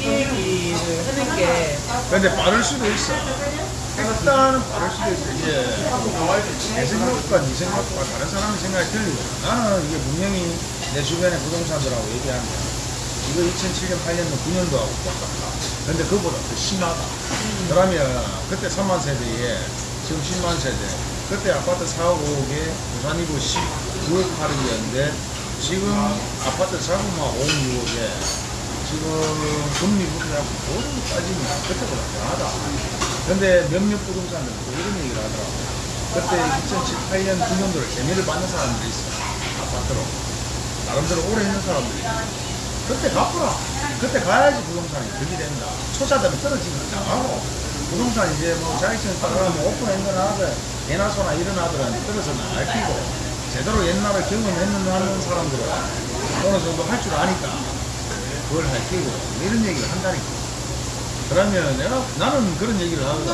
이 얘기를 하는 게 근데 빠를 수도 있어. 일단은 빠를 수도 있어. 이제 내 생각과 네 생각과 다른 사람의 생각이 틀리고 나는 이게 분명히 내 주변의 부동산들하고 얘기하면 이거 2007년, 8년도, 9년도 하고 똑같다. 근데 그보다 더 심하다. 그러면 그때 3만 세대에 지금 10만 세대. 그때 아파트 4억 5억에 부산 이부 19억 8억이었는데 지금 아파트 자구만 5억 6억에 지금 금리부터 모든 거 따지면 그때보다 더하다. 근데 몇몇 부동산들은 또 이런 얘기를 하더라고. 그때 2007, 8년, 9년도를 재미를 받는 사람들이 있어. 아파트로. 나름대로 오래 있는 사람들이 있어. 그때 갚으라. 그때 가야지 부동산이 득이 된다. 초짜들은 떨어지면 나가고. 부동산 이제 뭐 자격증 따라가면 오픈한 거나 하든 예나 소나 이런 아들은 떨어져 나갈 끼고 제대로 옛날에 경험했는 사람들은 어느 정도 할 줄 아니까 그걸 할 끼고 이런 얘기를 한다니까. 그러면 내가 나는 그런 얘기를 하거든.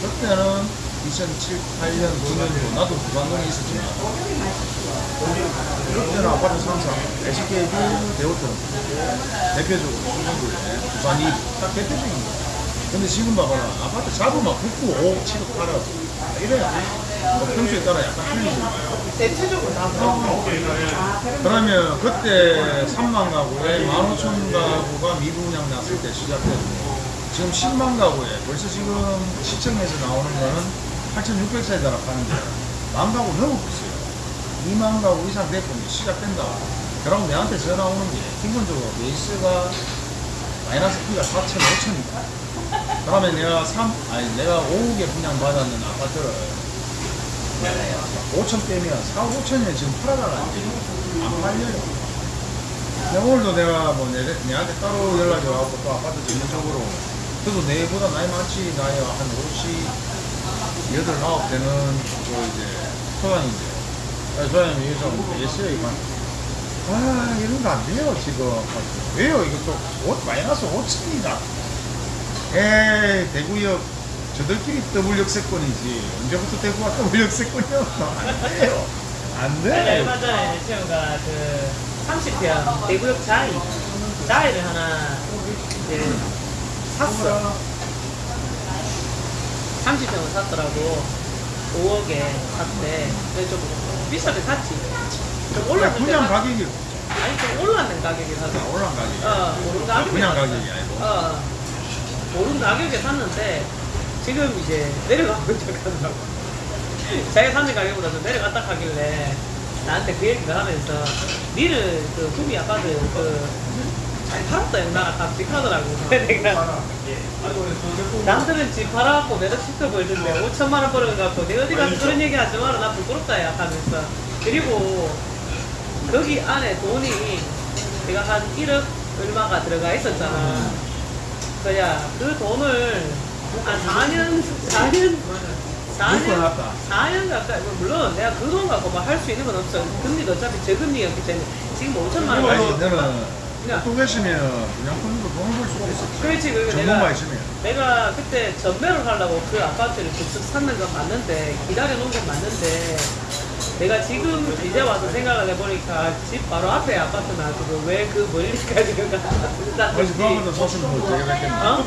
그때는 2007, 8년, 9년도 나도 부산동에 있었지만. 그때는 아파트 상상. SKB 대호텔 대표적으로 수성구에 부산이 딱 대표적인 거야 근데 지금 봐봐라. 아파트 잡으면 붙고 5억 7억 팔아 이래야 뭐 평소에 따라 약간 틀리지. 대체적으로 거. 그러면 그때 3만 가구에 15,000 가구가 미분양 났을 때 시작됐고 지금 10만 가구에 벌써 지금 시청에서 나오는 거는 8,600세대라 파는데 만 가구 넘었어요. 2만 가구 이상 됐고 시작된다. 그럼 내한테 전화 오는 게 기본적으로 베이스가 마이너스 P가 4천, 5천이다. 그러면 내가 3, 아니 내가 5억에 분양 받았는 아파트를 5천 빼면 4, 5천에 지금 팔아나가는데 안 팔려요. 근데 오늘도 내가 뭐 내, 내한테 따로 연락이 와갖고 또 아파트 전문적으로 그래도 내보다 나이 많지 나이 한 50, 8, 9 되는 그 이제 소장인데 아, 소장님 여기서 예스에 이만 아 이런 거 안 돼요 지금. 왜요? 이것도 옷 마이너스 5천이다. 에이 대구역 저들끼리 더블 역세권이지. 언제부터 대구가 더블 역세권이었어 안 돼요. 안 아니, 돼. 얼마 전에 채영가 그 30평 대구역 자이 자이를 하나 이제 샀어 30평을 샀더라고. 5억에 샀대. 근데 좀 비싸게 샀지. 좀 올랐는데 사- 가격이 아니 좀 올랐는 가격에 샀어 올라간 가격이 어 오른 가격에 분양 샀어. 가격이 아니고. 어. 오른 가격에 샀는데 지금 이제 내려가고 있다고. 자기가 샀는 가격보다 좀 내려갔다 하길래 나한테 그 얘기를 하면서 니는 그 구미 아파트 그 잘 팔았다 영나라 값씩 하더라고. 그래서 내가 남들은 집 팔아갖고 매덕 시켜 벌던데 5천만 원 벌어갖고 내 어디 가서 그런 얘기 하지 마라. 나 부끄럽다 야 하면서. 그리고 거기 안에 돈이 내가 한 1억 얼마가 들어가 있었잖아. 그야 그 돈을 한 4년 4년 4년 묶어놨다. 4년 가까이 뭐 물론 내가 그 돈 갖고 뭐할수 있는 건 없어. 금리도 어차피 저금리였기 때문에. 지금 5천만 원. 아니 고 너는 또 계시면 분양권으로 돈을 벌 수도 있어. 그렇지 그리고 내가 있으면 내가 그때 전매를 하려고 그 아파트를 급습 샀는 건 맞는데 기다려 놓은 건 맞는데 내가 지금 이제 와서 생각을 해보니까 집 바로 앞에 아파트 놔두고 왜 그 멀리까지 그 갖다 아니 그 아파트 샀으면 뭐 어떻게 됐겠나 어?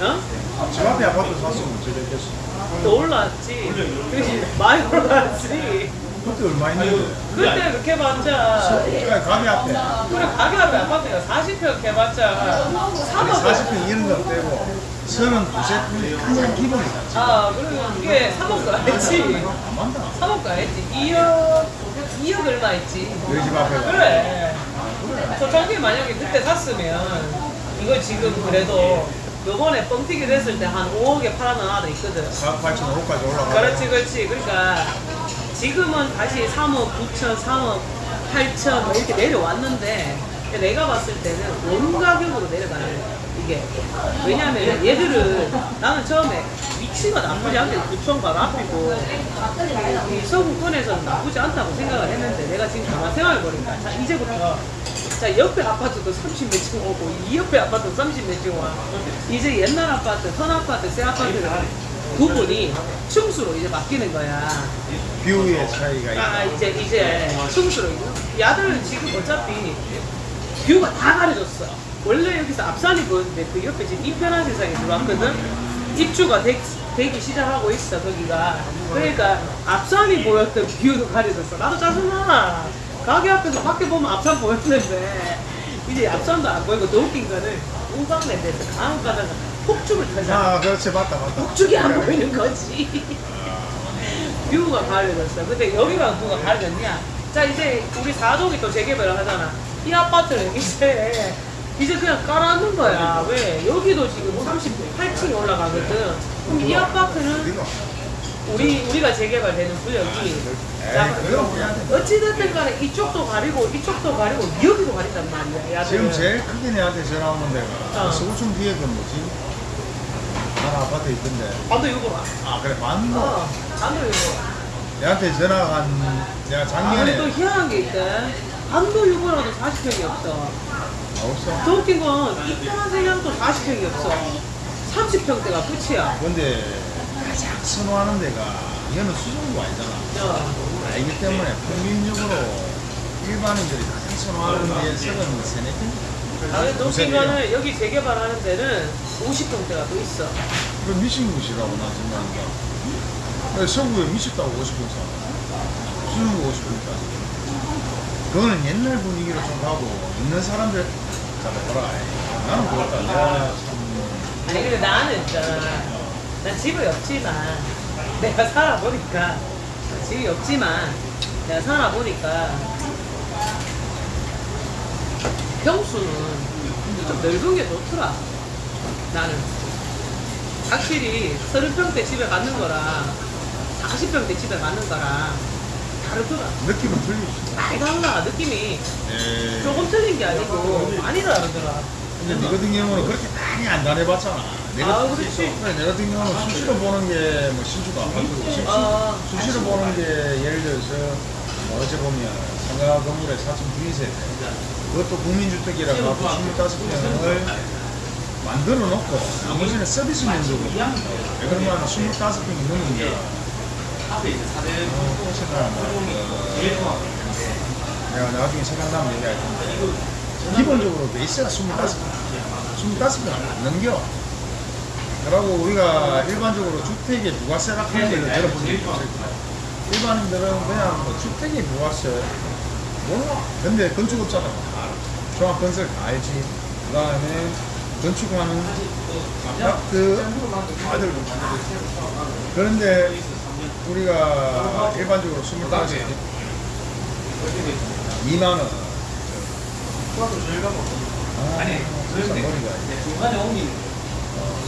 어? 집 앞에 아파트 샀으면 어떻게 됐겠어. 또 올랐지. 그렇지? 많이 올랐지 그때 얼마 있는데? 그때 그렇게 봤자 그래 가게 앞에. 그래 가게 앞에 아파트가 40평 해봤자. 3억 40평 이런 거 빼고 39세 가장 기본이다. 아 그리고 이게 3억 가했지. 안 만다 3억 가했지. 2억 2억 얼마 했지. 너희 집 앞에가 그래. 그래 저 저기 만약에 그때 샀으면 이거 지금 그래도 요번에 뻥튀기 됐을 때 한 5억에 팔아나가도 있거든. 4억 8천 5억까지 올라가 그렇지 그렇지. 그러니까 지금은 다시 3억 9천 3억 8천 뭐 이렇게 내려왔는데 내가 봤을 때는 원 가격으로 내려가는 거야 이게. 왜냐면 얘들은 나는 처음에 위치가 나쁘지 않게 구청 바로 앞이고. 이 서구권에서는 나쁘지 않다고 생각을 했는데 내가 지금 가만 생각해보니까 자 이제부터 자 옆에 아파트도 30몇 층 오고 이 옆에 아파트도 30몇 층 와. 이제 옛날 아파트 선 아파트 새 아파트를 구분이 층수로 이제 바뀌는 거야. 뷰의 차이가 아 있다. 이제 이제 층수로. 야들은 지금 어차피 view가 다 가려졌어. 원래 여기서 앞산이 보였는데 그 옆에 지금 이편한 세상이 들어왔거든? 입주가 되, 되기 시작하고 있어 거기가. 그러니까 앞산이 보였던 view도 가려졌어. 나도 짜증나. 가게 앞에서 밖에 보면 앞산 보였는데. 이제 앞산도 안 보이고 더 웃긴 거는 우방랜드에서 강원 가다가 폭죽을 타잖아 아 그렇지 맞다 맞다 폭죽이 안 보이는 거지. view가 가려졌어. 근데 여기만 view가 가려졌냐? 자, 이제 우리 4동이 또 재개발을 하잖아. 이 아파트는 이제, 이제 그냥 깔아놓는 거야. 왜? 여기도 지금 38층이 올라가거든. 그럼 이 아파트는 우리, 우리가 재개발되는 구역이. 자, 그건 그냥 어찌됐든 간에 이쪽도 가리고, 이쪽도 가리고, 여기도 가린단 말이야. 야들은. 지금 제일 크게 내한테 전화 오는 데가 어. 서울청 뒤에 그 뭐지? 아파트 있던데 반도 유보라. 아 그래 만도 어, 반도 유보라. 내한테 전화가 한 내가 아, 작년에 근데 또 희한한 게 있대. 반도 유보라도 40평이 없어. 아, 없어 더 웃긴 건 이편한 세장도 40평이 없어. 30평대가 끝이야. 근데 가장 선호하는 데가 이거는 수정구 아니잖아. 알기 때문에 평균적으로 일반인들이 가장 선호하는 데에 서른 세네 평. 나는 또 웃긴 거는 여기 재개발하는 데는 50평대가 또 있어. 그 미친 곳이라고 나 생각한다. 서구에 미쳤다고 50평 사. 수정구 50평까지. 그거는 옛날 분위기로 좀 가고 있는 사람들 잡아보라. 나는 그렇다. 내가 참 아니 근데 나는 있잖아. 난 집이 없지만 내가 살아보니까 집이 없지만 내가 살아보니까 평수는 좀 넓은 게 좋더라. 나는 확실히 30평대 집에 가는 거랑 40평대 집에 가는 거랑 다르더라. 느낌은 틀리지. 많이 달라 느낌이 에이. 조금 틀린 게 아니고 많이 다르더라. 근데 네 같은 경우는 그렇게 많이 안 다녀봤잖아. 내가 아, 그렇지. 내 같은 경우는 수시로 보는 게 뭐 신주가 수시, 아. 수시로 보는 게 예를 들어서 뭐 어제 보면 상가 건물에 4층 B세대 그것도 국민주택이라 갖고 25평을 만들어 놓고 나머지는 서비스 면적으로 그러면 25평이 넘는 게 어, 또 생각난다. 어, 내가 나중에 생각나면 얘기할 텐데. 기본적으로 베이스가 25평. 25평 안 넘겨. 그러고 우리가 일반적으로 주택의 부가세라 하는 걸 들어본 적이 있어요 일반인들은 그냥 뭐 주택의 부가세 몰라 근데 건축업자가 다 알아 종합건설 다 알지. 그 다음에 건축하는 아파트 다들. 그런데 우리가 일반적으로 25평 2만원. 아니 그런데 중간에 옮기는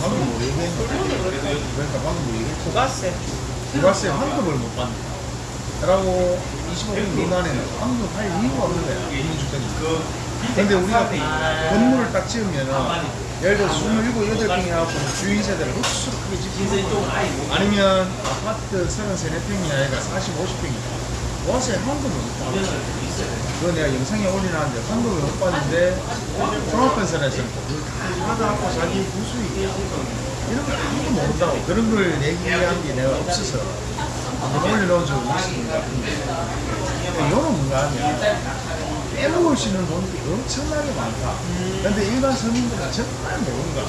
방금 뭐 얘기했노? 그러니까 방금 뭐 얘기했어? 부가세 환급을 못 받는 그러고 25평 미만에는 환급할 이유가 없는 거야. 국민주택이 근데 우리가 건물을 딱 지으면은 예를 들어 27, 8평이 하고 주인 세대를 흡수로 크게 짓고 아니면 아파트 33, 4평이 아니라 40, 50평이다 부가세 환급을 못 받아. 그거 내가 영상에 올려놨는데 환급을 못 받는데 종합건설에서는 그걸 다 받아갖고 자기 부수익이야 이런 걸 아무도 모른다고 그런 걸 얘기한 게 내가 없어서 올려놓은 적이 있습니다. 근데 이거는 뭔가 하면 빼먹을 수 있는 돈이 엄청나게 많다. 근데 일반 서민들은 정말 모른다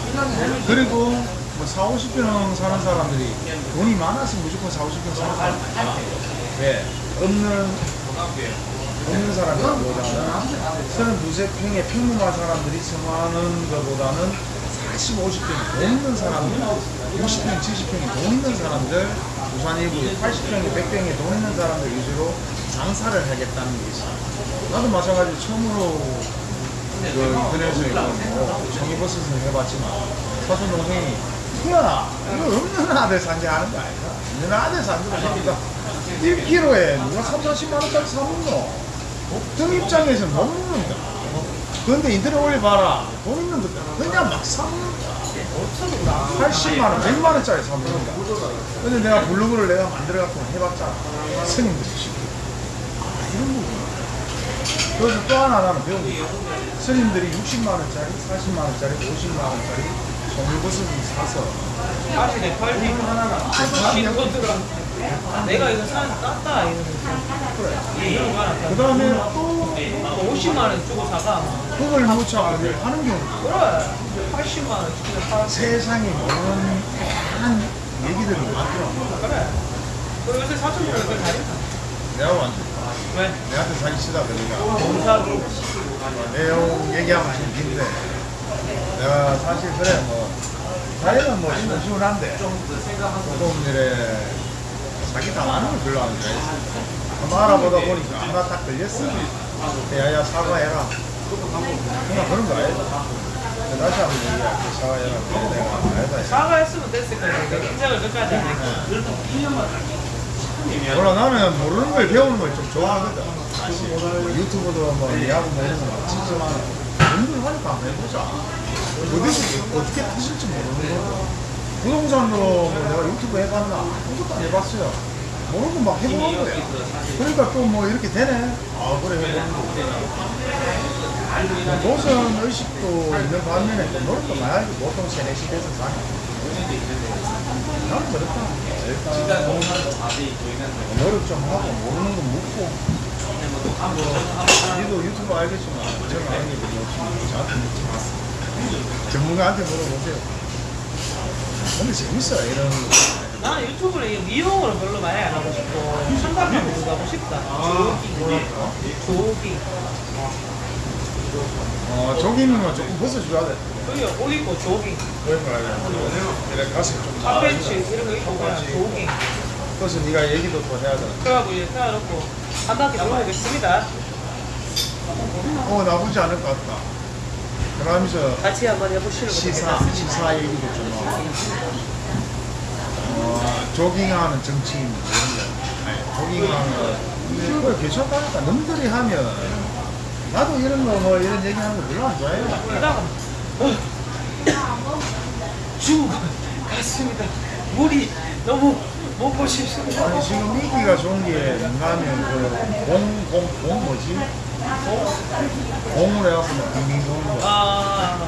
그리고 뭐 4, 50평 사는 사람들이 돈이 많아서 무조건 4, 50평 사는 사람 아니야 왜? 없는 없는 사람보다는 32평의 평범한 사람들이 생활하는 것보다는 40, 50평이 돈 있는 사람들 60평, 70평이 돈 있는 사람들 부산 일부 80평에 100평에 돈 있는 사람들 위주로 장사를 하겠다는 게 있어 나도 마찬가지로 처음으로 그 인터넷에 뭐 청이버스에서 해봤지만 사촌 동생이 야 이거 없는 아들 산게 하는 거 아니다 있는 아들 산게 보니까 1kg에 누가 3, 40만 원짜리 사먹노? 등 입장에서 못 먹는다 그런데 인터넷 올려봐라. 돈 있는 것들 그냥 막 사먹는다 80만 원, 100만 원짜리 사먹는다 근데 내가 블로그를 내가 만들어갖고 해봤잖아 스님들이 쉽게 아 이런 거구나? 그래서 또 하나 나는 배운 게 스님들이 60만 원짜리, 40만 원짜리, 50만 원짜리 송이버섯을 사서 사실에 팔리 하나가 내가 이거 사 땄다 이러면서 그래. 이런 거 하나 그 다음에 또 50만 원 주고 사가 그걸 못 차고 하는 경우도 그래 80만 원 주고 세상에 모르는 다양한 얘기들이 많더라고 그래. 그리고 요새 사촌 보니까 다르다 내가 완전 왜? 내한테 사기 치다 그러니까. 공사도. 내용 얘기하면 좀 긴데. 내가 사실 그래 뭐. 자기는 뭐 시원시원한데. 조금 이래 자기 당하는 걸 별로 안 좋아했어 한번 알아보다 보니까 하나 딱 걸렸어. 야야 사과해라 그런 거 아니다 다시 한번 얘기할게 그래 내가 아니다 사과했으면 됐을 거야 내 인생을 끝까지 안 했고 몰라 나는 모르는 걸 배우는 걸 좀 좋아하거든 유튜브도 뭐 니하고 뭐 이런 거막 치지만 공부를 하니까 한번 해보자 어디서 어떻게 타실지 모르는 거고 부동산으로 뭐 내가 유튜브 해봤나 아무것도 안 해봤어요 모르고 막 해보는 거야 그러니까 또 뭐 이렇게 되네. 아 그래 해보는 거 도선 의식도 있는 반면에 또 노력도 많이 하지 보통 세네 시대에서 사니 나는 그렇다. 일단 노력 좀 하고 모르는 거 묻고. 뭐, 니도 유튜브 알겠지만 저는 아는 게 별로 없으니까 저한테 묻지 마세요. 전문가한테 물어보세요. 근데 재밌어요 이런 거. 나는 유튜브를 이 미용으로 별로 많이 안 하고 싶고 상담하고 가고 싶다. 조깅. 조깅. 어, 조깅은 조금 벗어줘야 돼. 여기 옷 입고 조깅. 그러니까 이렇게 가슴 좀 핫팬츠 이런 거 입고 그냥 조깅. 그래서 네가 얘기도 더 해야 돼. 그래가지고 이제 세워놓고 한 바퀴 돌아보겠습니다. 어 나쁘지 않을 것 같다. 그러면서 같이 한번 해보시는 시사. 시사 얘기도 좀 하고. 어, 조깅하는 정치인 뭐 이런 거. 조깅하는 그거 괜찮다니까. 남들이 하면 나도 이런 거 뭐 이런 얘기하는 거 별로 안 좋아해요. 이러다가 어, 죽 같습니다. 물이 너무 먹고 싶습니다. 아니 지금 미기가 좋은 게 뭔가 하면 그공공공 뭐지? 공을 해갖고 막 빙빙 도는 거. 아,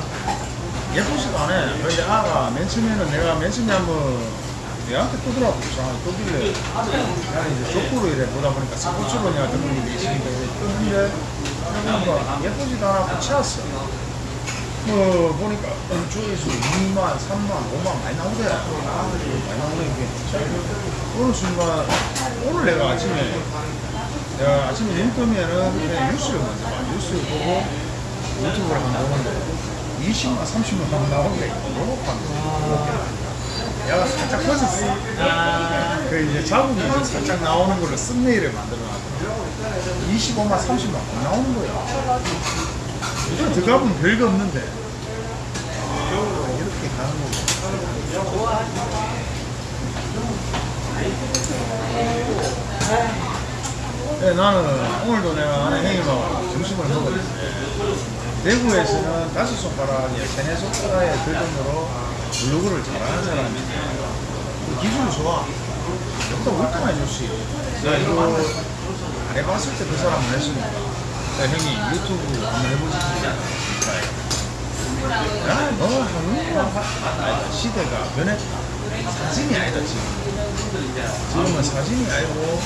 예쁘지도 않아. 근데 아가 맨 처음에는 내가 맨 처음에 한번 얘한테 뜨더라고. 이상하게 뜨길래. 나는 이제 족구로 이래 보다 보니까 스포츠로 내가 듣는 게 있으니까 뜨는데 뭔가 예쁘지도 않았고 치웠어. 뭐 보니까 조회수 2만, 3만, 5만 많이 나오대. 많이 나오네 이게. 어느 순간 오늘 내가 아침에 내가 아침에 눈 뜨면은 그냥 뉴스를 먼저 봐. 뉴스를 보고 유튜브를 한번 보는데 20만, 30만 원 나오는데 너무 판다. 얘가 살짝 커졌어. 아, 그 이제 자국이 살짝 나오는 걸로 썸네일을 만들어 놨더라고. 25만, 30만 원 나오는 거야. 이거 들어가보면 별거 없는데. 아, 이렇게 가는 거고. 좋아. 네, 나는 오늘도 내가 아는 형님하고 점심을 먹었는데 대구에서는 다섯 손가락이 세네 손가락에 들 정도로 블로그를 잘하는 사람이 있어요. 그 기술이 좋아. 여기다 뉴스. 내가 이거 안 해봤을 때 그 사람은 했으니까. 야, 형이 유튜브 한번 해보시지. 야, 너 하는 거. 시대가 변해. 사진이 아니다, 지금. 지금은 사진이 아니고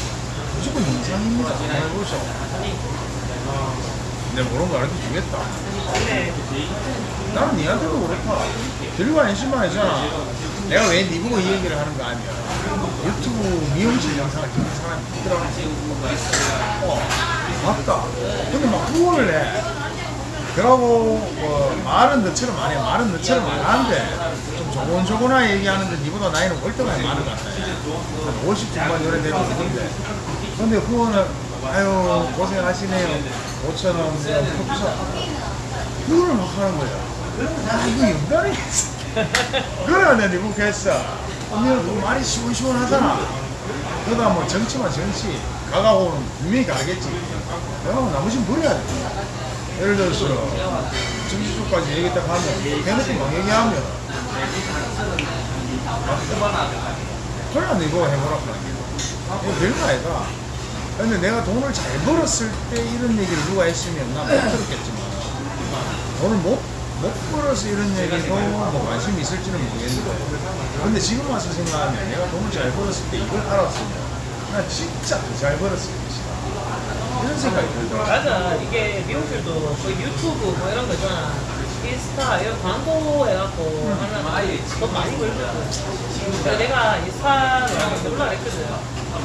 무조건 영상입니다. 한번 해보셔. 내가 모르는 거 알려 주겠다. 네. 나는 니한테도 그렇다. 들고 한 20만 원이잖아. 내가 왜 니 보고 이 얘기를 하는 거 아니야. 유튜브 미용실 영상을 찍는 사람이 있더라고. 어, 맞다. 근데 막 후원을 해. 그러고 뭐 말은 너처럼 안 해. 말은 너처럼 안 하는데 좀 조곤조곤하게 얘기하는데 니보다 나이는 월등하게 많은 것 같아. 한 50 중반 요래 되고 있는데. 근데 후원을 아유 고생하시네요. 5천 원, 뭐 컵사. 후원을 막 하는 거야. 야 이거 있어. 그래 내가 니보고 했어. 언니는 그 말이 시원시원하잖아. 그러다 뭐 정치만 정치. 가가고는 분명히 가겠지. 내가 나머지는 버려야 돼. 예를 들어서 정치 쪽까지 얘기 딱 하면 대놓고 막 얘기하면 그래 이거 해보라고 이거 별거 아니다. 근데 내가 돈을 잘 벌었을 때 이런 얘기를 누가 했으면 난못 들었겠지만 돈을 못, 못 벌어서 이런 얘기도 뭐 관심이 있을지는 모르겠는데 근데 지금 와서 생각하면 내가 돈을 잘 벌었을 때 이걸 알았으면 나 진짜 더잘 벌었을 것이다 이런 생각이 들더라고 맞아. 이게 미용실도 그 유튜브 뭐 이런 거 있잖아. 인스타 이런 광고 해갖고 하면 돈 많이 벌거든. 근데 내가 인스타를 놀라 그랬거든.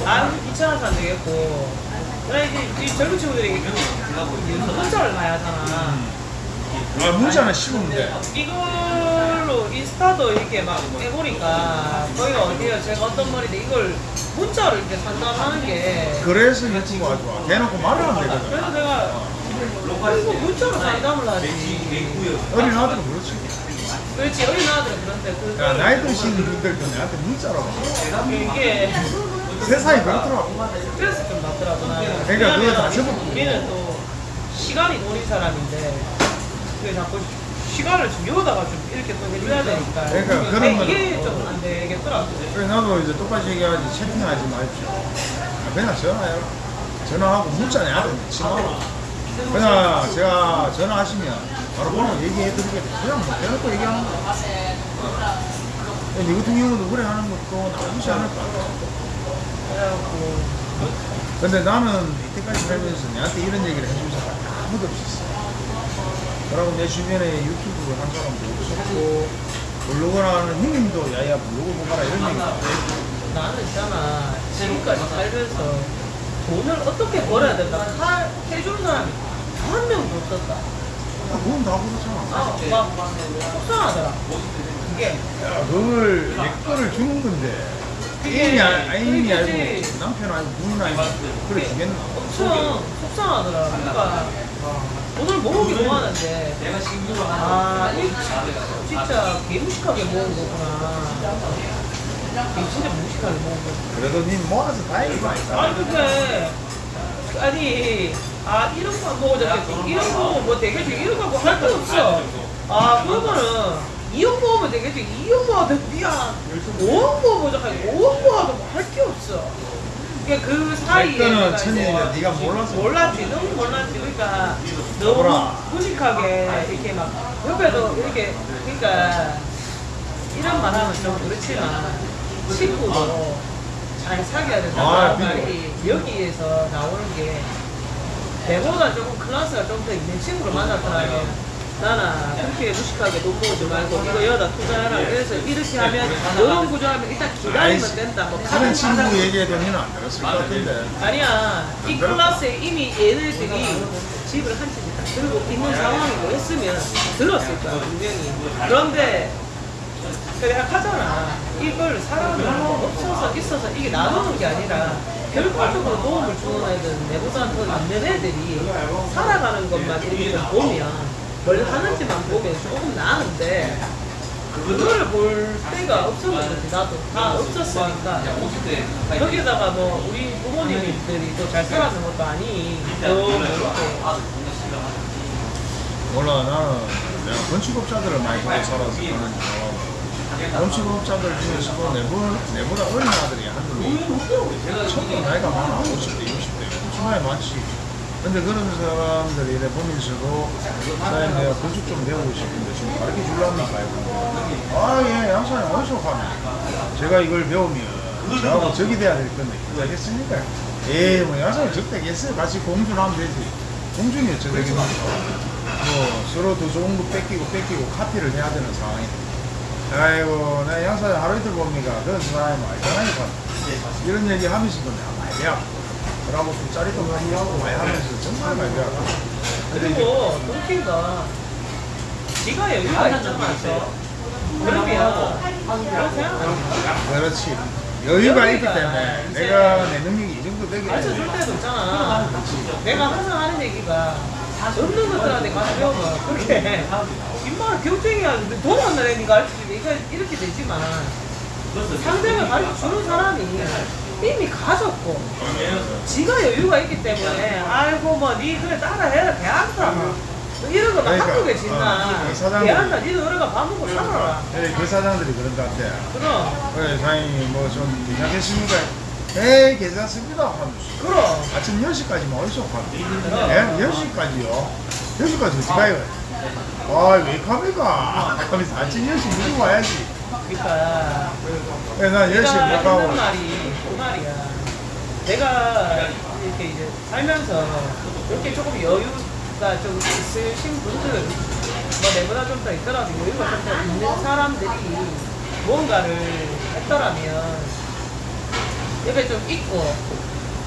난 2천 원안 되겠고. 그래 이제 이 젊은 친구들이 문자를 봐야 하잖아. 아 문자는 쉬운데. 이걸로 인스타도 이렇게 막 해보니까 거기가 어디요? 제가 어떤 머리인데 이걸 문자로 이렇게 상담하는 게 그래서 유튜브가 좋아. 대놓고 말을 하면 되거든. 그래서 내가 이거 문자로 상담을 하지. 어린 아들은 그렇지. 그렇지 어린 아들은 그런데 그 야, 나이 드신 분들도 나한테 문자라고. 이게 세상이 그렇더라고. 그래서 좀 낫더라고 그러니까 그거 다 접어- 우리는 또 시간이 돈인 사람인데 그 자꾸 시간을 좀 여기다가 좀 이렇게 또 해줘야 되니까. 그러니까. 그런 근데 거는- 이게 좀 안 되겠더라고 그래 나도 이제 똑같이 얘기하지. 채팅하지 마십시오 아, 그냥 전화해요. 전화하고 문자 내한테 넣지 마라 그냥 제가 전화하시면 바로 번호 얘기해 드리겠다. 그냥 뭐 대놓고 얘기하는 거야 네 같은 경우도 그래 하는 것도 나쁘지 않을까. 그래갖고. 근데 나는 이때까지 살면서 내한테 이런 얘기를 해준 사람이 아무도 없었어. 그러고 내 주변에 유튜브를 한 사람도 없었고, 블로그라는 형님도 야야 블로그 보거라 이런 얘기 나는 있잖아 지금까지 살면서 돈을 어떻게 벌어야 된다 할 해주는 사람이 한 명도 없었다 그건 다 그렇잖아. 아, 막 속상하더라 그게 야, 그걸 내 거를 주는 건데. 애인이, 아- 애인이 그치. 남편 아니고 부인 아니고 그래 주겠나? 엄청 속상하더라 그러니까 돈을 모으기 모았는데? 아 이, 진짜 개무식하게 모은 거구나. 개 진짜 무식하게 모은 거구나. 그래도 니 모아서 다행이다. 아니 근데 아니 아 이런 거 먹어줬겠지 이런 거뭐 되겠지 이런 거할거 없어. 아 그러면은 2억 모으면 되겠지. 2억 모아도 니야 5억 모아보자. 하니 5억 모아도 뭐 할 게 없어 그러니까 그 사이에 천일인데 이제 네가 몰라서 몰랐지 너무 몰랐지 그러니까 너무 뭐라? 무식하게 이렇게 막 옆에도 이렇게 그러니까 이런 말 하면 좀 그렇지만 친구도 잘 사귀어야 된다 아, 그 말이 여기에서 나오는 게 내보다 조금 클래스가 좀 더 있는 친구를 만났더라면 나는 그렇게 무식하게 돈 모으지 말고 이거 여기다 투자해라. 그래서 이렇게 하면 이런 구조 하면 일단 기다리면 된다. 뭐 다른 친구 얘기해도 니는 안 들었을 것 같은데. 아니야. 이 클래스에 이미 얘네들이 집을 한 채씩 다. 들고 있는 상황이고 했으면 들었을 거야 분명히. 그런데 내가 하잖아. 이걸 사람을 없어서 있어서 이게 나누는 게 아니라 결과적으로 도움을 주는 애들은 내보다 더 있는 애들이 살아가는 것만 이렇게 좀 보면 뭘 하는지만 보면 조금 나은데 그거를 볼 때가 없었는 거지 나도 다 없었으니까. 여기다가 뭐 우리 부모님들이 또 잘 살았는 것도 아니. 몰라 나는 내가 건축업자들을 많이 보고 살아서 몰라. 건축업자들 중에서도 내보다, 내보다 어린 아들이 한두 명 전부 나이가 많아. 50대 60대. 엄청 나이 많지 근데 그런 사람들이 이래 보면서도 사장님 내가 건축 좀 배우고 싶은데 좀 가르쳐 줄랍니까 이러는데 아예 양사님 어디서 가면 제가 이걸 배우면 저하고 적이 돼야 될 건데 되겠습니까? 에이 뭐 양사님 적대겠어요 같이 공주를 하면 되지. 공주니 어쩌 되겠습니까 뭐 서로 더 좋은 거 뺏기고 뺏기고 카피를 해야 되는 상황이 아이고 내 양사장 하루 이틀 봅니까? 그런 사람이 많이 전화니까 이런 얘기 하면서도 내가 많이 배워 그러고 술자리도 많이 하고 많이 하면서 정말 많이 근데 이제 그리고 동키가 지가 여유가 있잖아 그러면 그런 생각 안 해. 그렇지. 여유가 있기 때문에 내가 내 능력이 이 정도 되기 가르쳐 줄 때문에. 때도 있잖아. 내가 항상 하는 얘기가 없는 것들한테 가서 배우면 그렇게. 입말을 경쟁이 하는데 돈 없는 애니 가르치지 이거 이렇게 되지만 상대를 가르쳐 주는 사람이 이미 가졌고 지가 여유가 있기 때문에 아이고 뭐니 그래 따라해라 개한다 뭐 이런 거막 그러니까, 한국에 진나 어, 이 사람들이- 개한다 니도 어려가 밥 먹고 살아라 예, 그 사장들이 그런 것 같아 그럼 그래 사장님 뭐좀 괜찮겠습니까? 에이 괜찮습니다 하면서 그럼 아침 10시까지만 어디서 가요? 예? 10시까지요? 10시까지 어디 가요? 아, 왜 갑니까? 아침 10시 무조건 와야지. 그러니까 예, 난 10시에 내가 못 했는 가고. 말이 그 말이야. 내가 이렇게 이제 살면서 이렇게 조금 여유가 좀 있으신 분들, 뭐 내보다 좀 더 있더라도 여유가 좀 더 있는 사람들이 무언가를 했더라면 옆에 좀 있고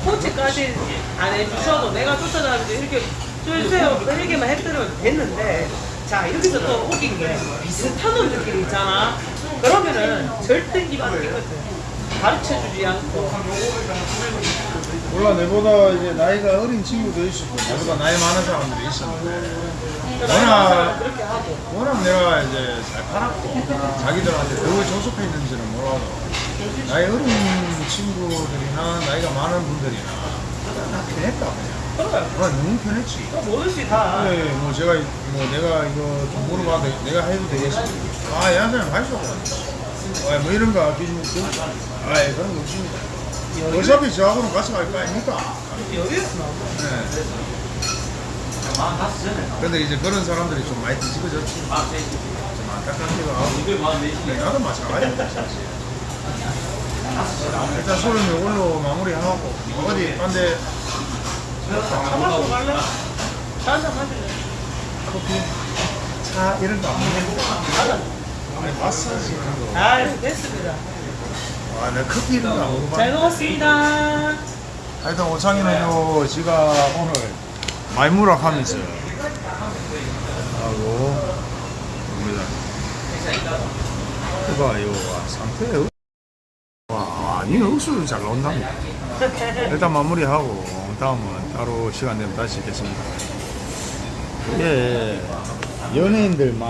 코치까지 안 해주셔도 내가 쫓아다니면서 이렇게 쫄세요. 이렇게만 했더면 됐는데 자 여기서 또 웃긴 게 비슷한 놈들끼리 있잖아. 그러면은 절대 입안 끼거든 가르쳐주지 않고 몰라, 내보다 이제 나이가 어린 친구도 있었고, 나보다 나이 많은 사람들이 있었는데, 그러니까 하고 워낙 내가 이제 잘 팔았고, 자기들한테 더 조속했는지는 몰라도, 나이 어린 친구들이나 나이가 많은 분들이나, 다 편했다, 그냥. 그래 아, 너무 편했지. 또 뭐든지 다 네, 뭐 제가 뭐 내가 이거 좀 물어봐도 내가 해도 되겠습니까? 아, 양사님 하시오. 아, 뭐 이런 거 기준 아, 예, 그런 거 없습니다. 어차피 저하고는 같이 갈 거 아닙니까? 여기에서 나오고 네. 근데 이제 그런 사람들이 좀 많이 뒤집어졌지. 좀 안타깝기도 하고. 네, 나도 마찬가지야, 사실. 일단 술은 이걸로 마무리하고, 어디, 딴데, 한번더 갈래? 차한잔 마실래? 커피, 차, 이런 거안 먹는데. 아니, 마사지. 아 됐습니다 아, 내가 커피 이런 거안 먹어봐. 잘 먹었습니다 하여튼 오창이는요, 지가 오늘 말무락 하면서 하고 옵니다. 이봐 요, 와, 상태 와, 아니 억수로 잘 나온답니다. 일단 마무리하고 다음은 따로 시간 되면 다시 뵙겠습니다. 이게 연예인들만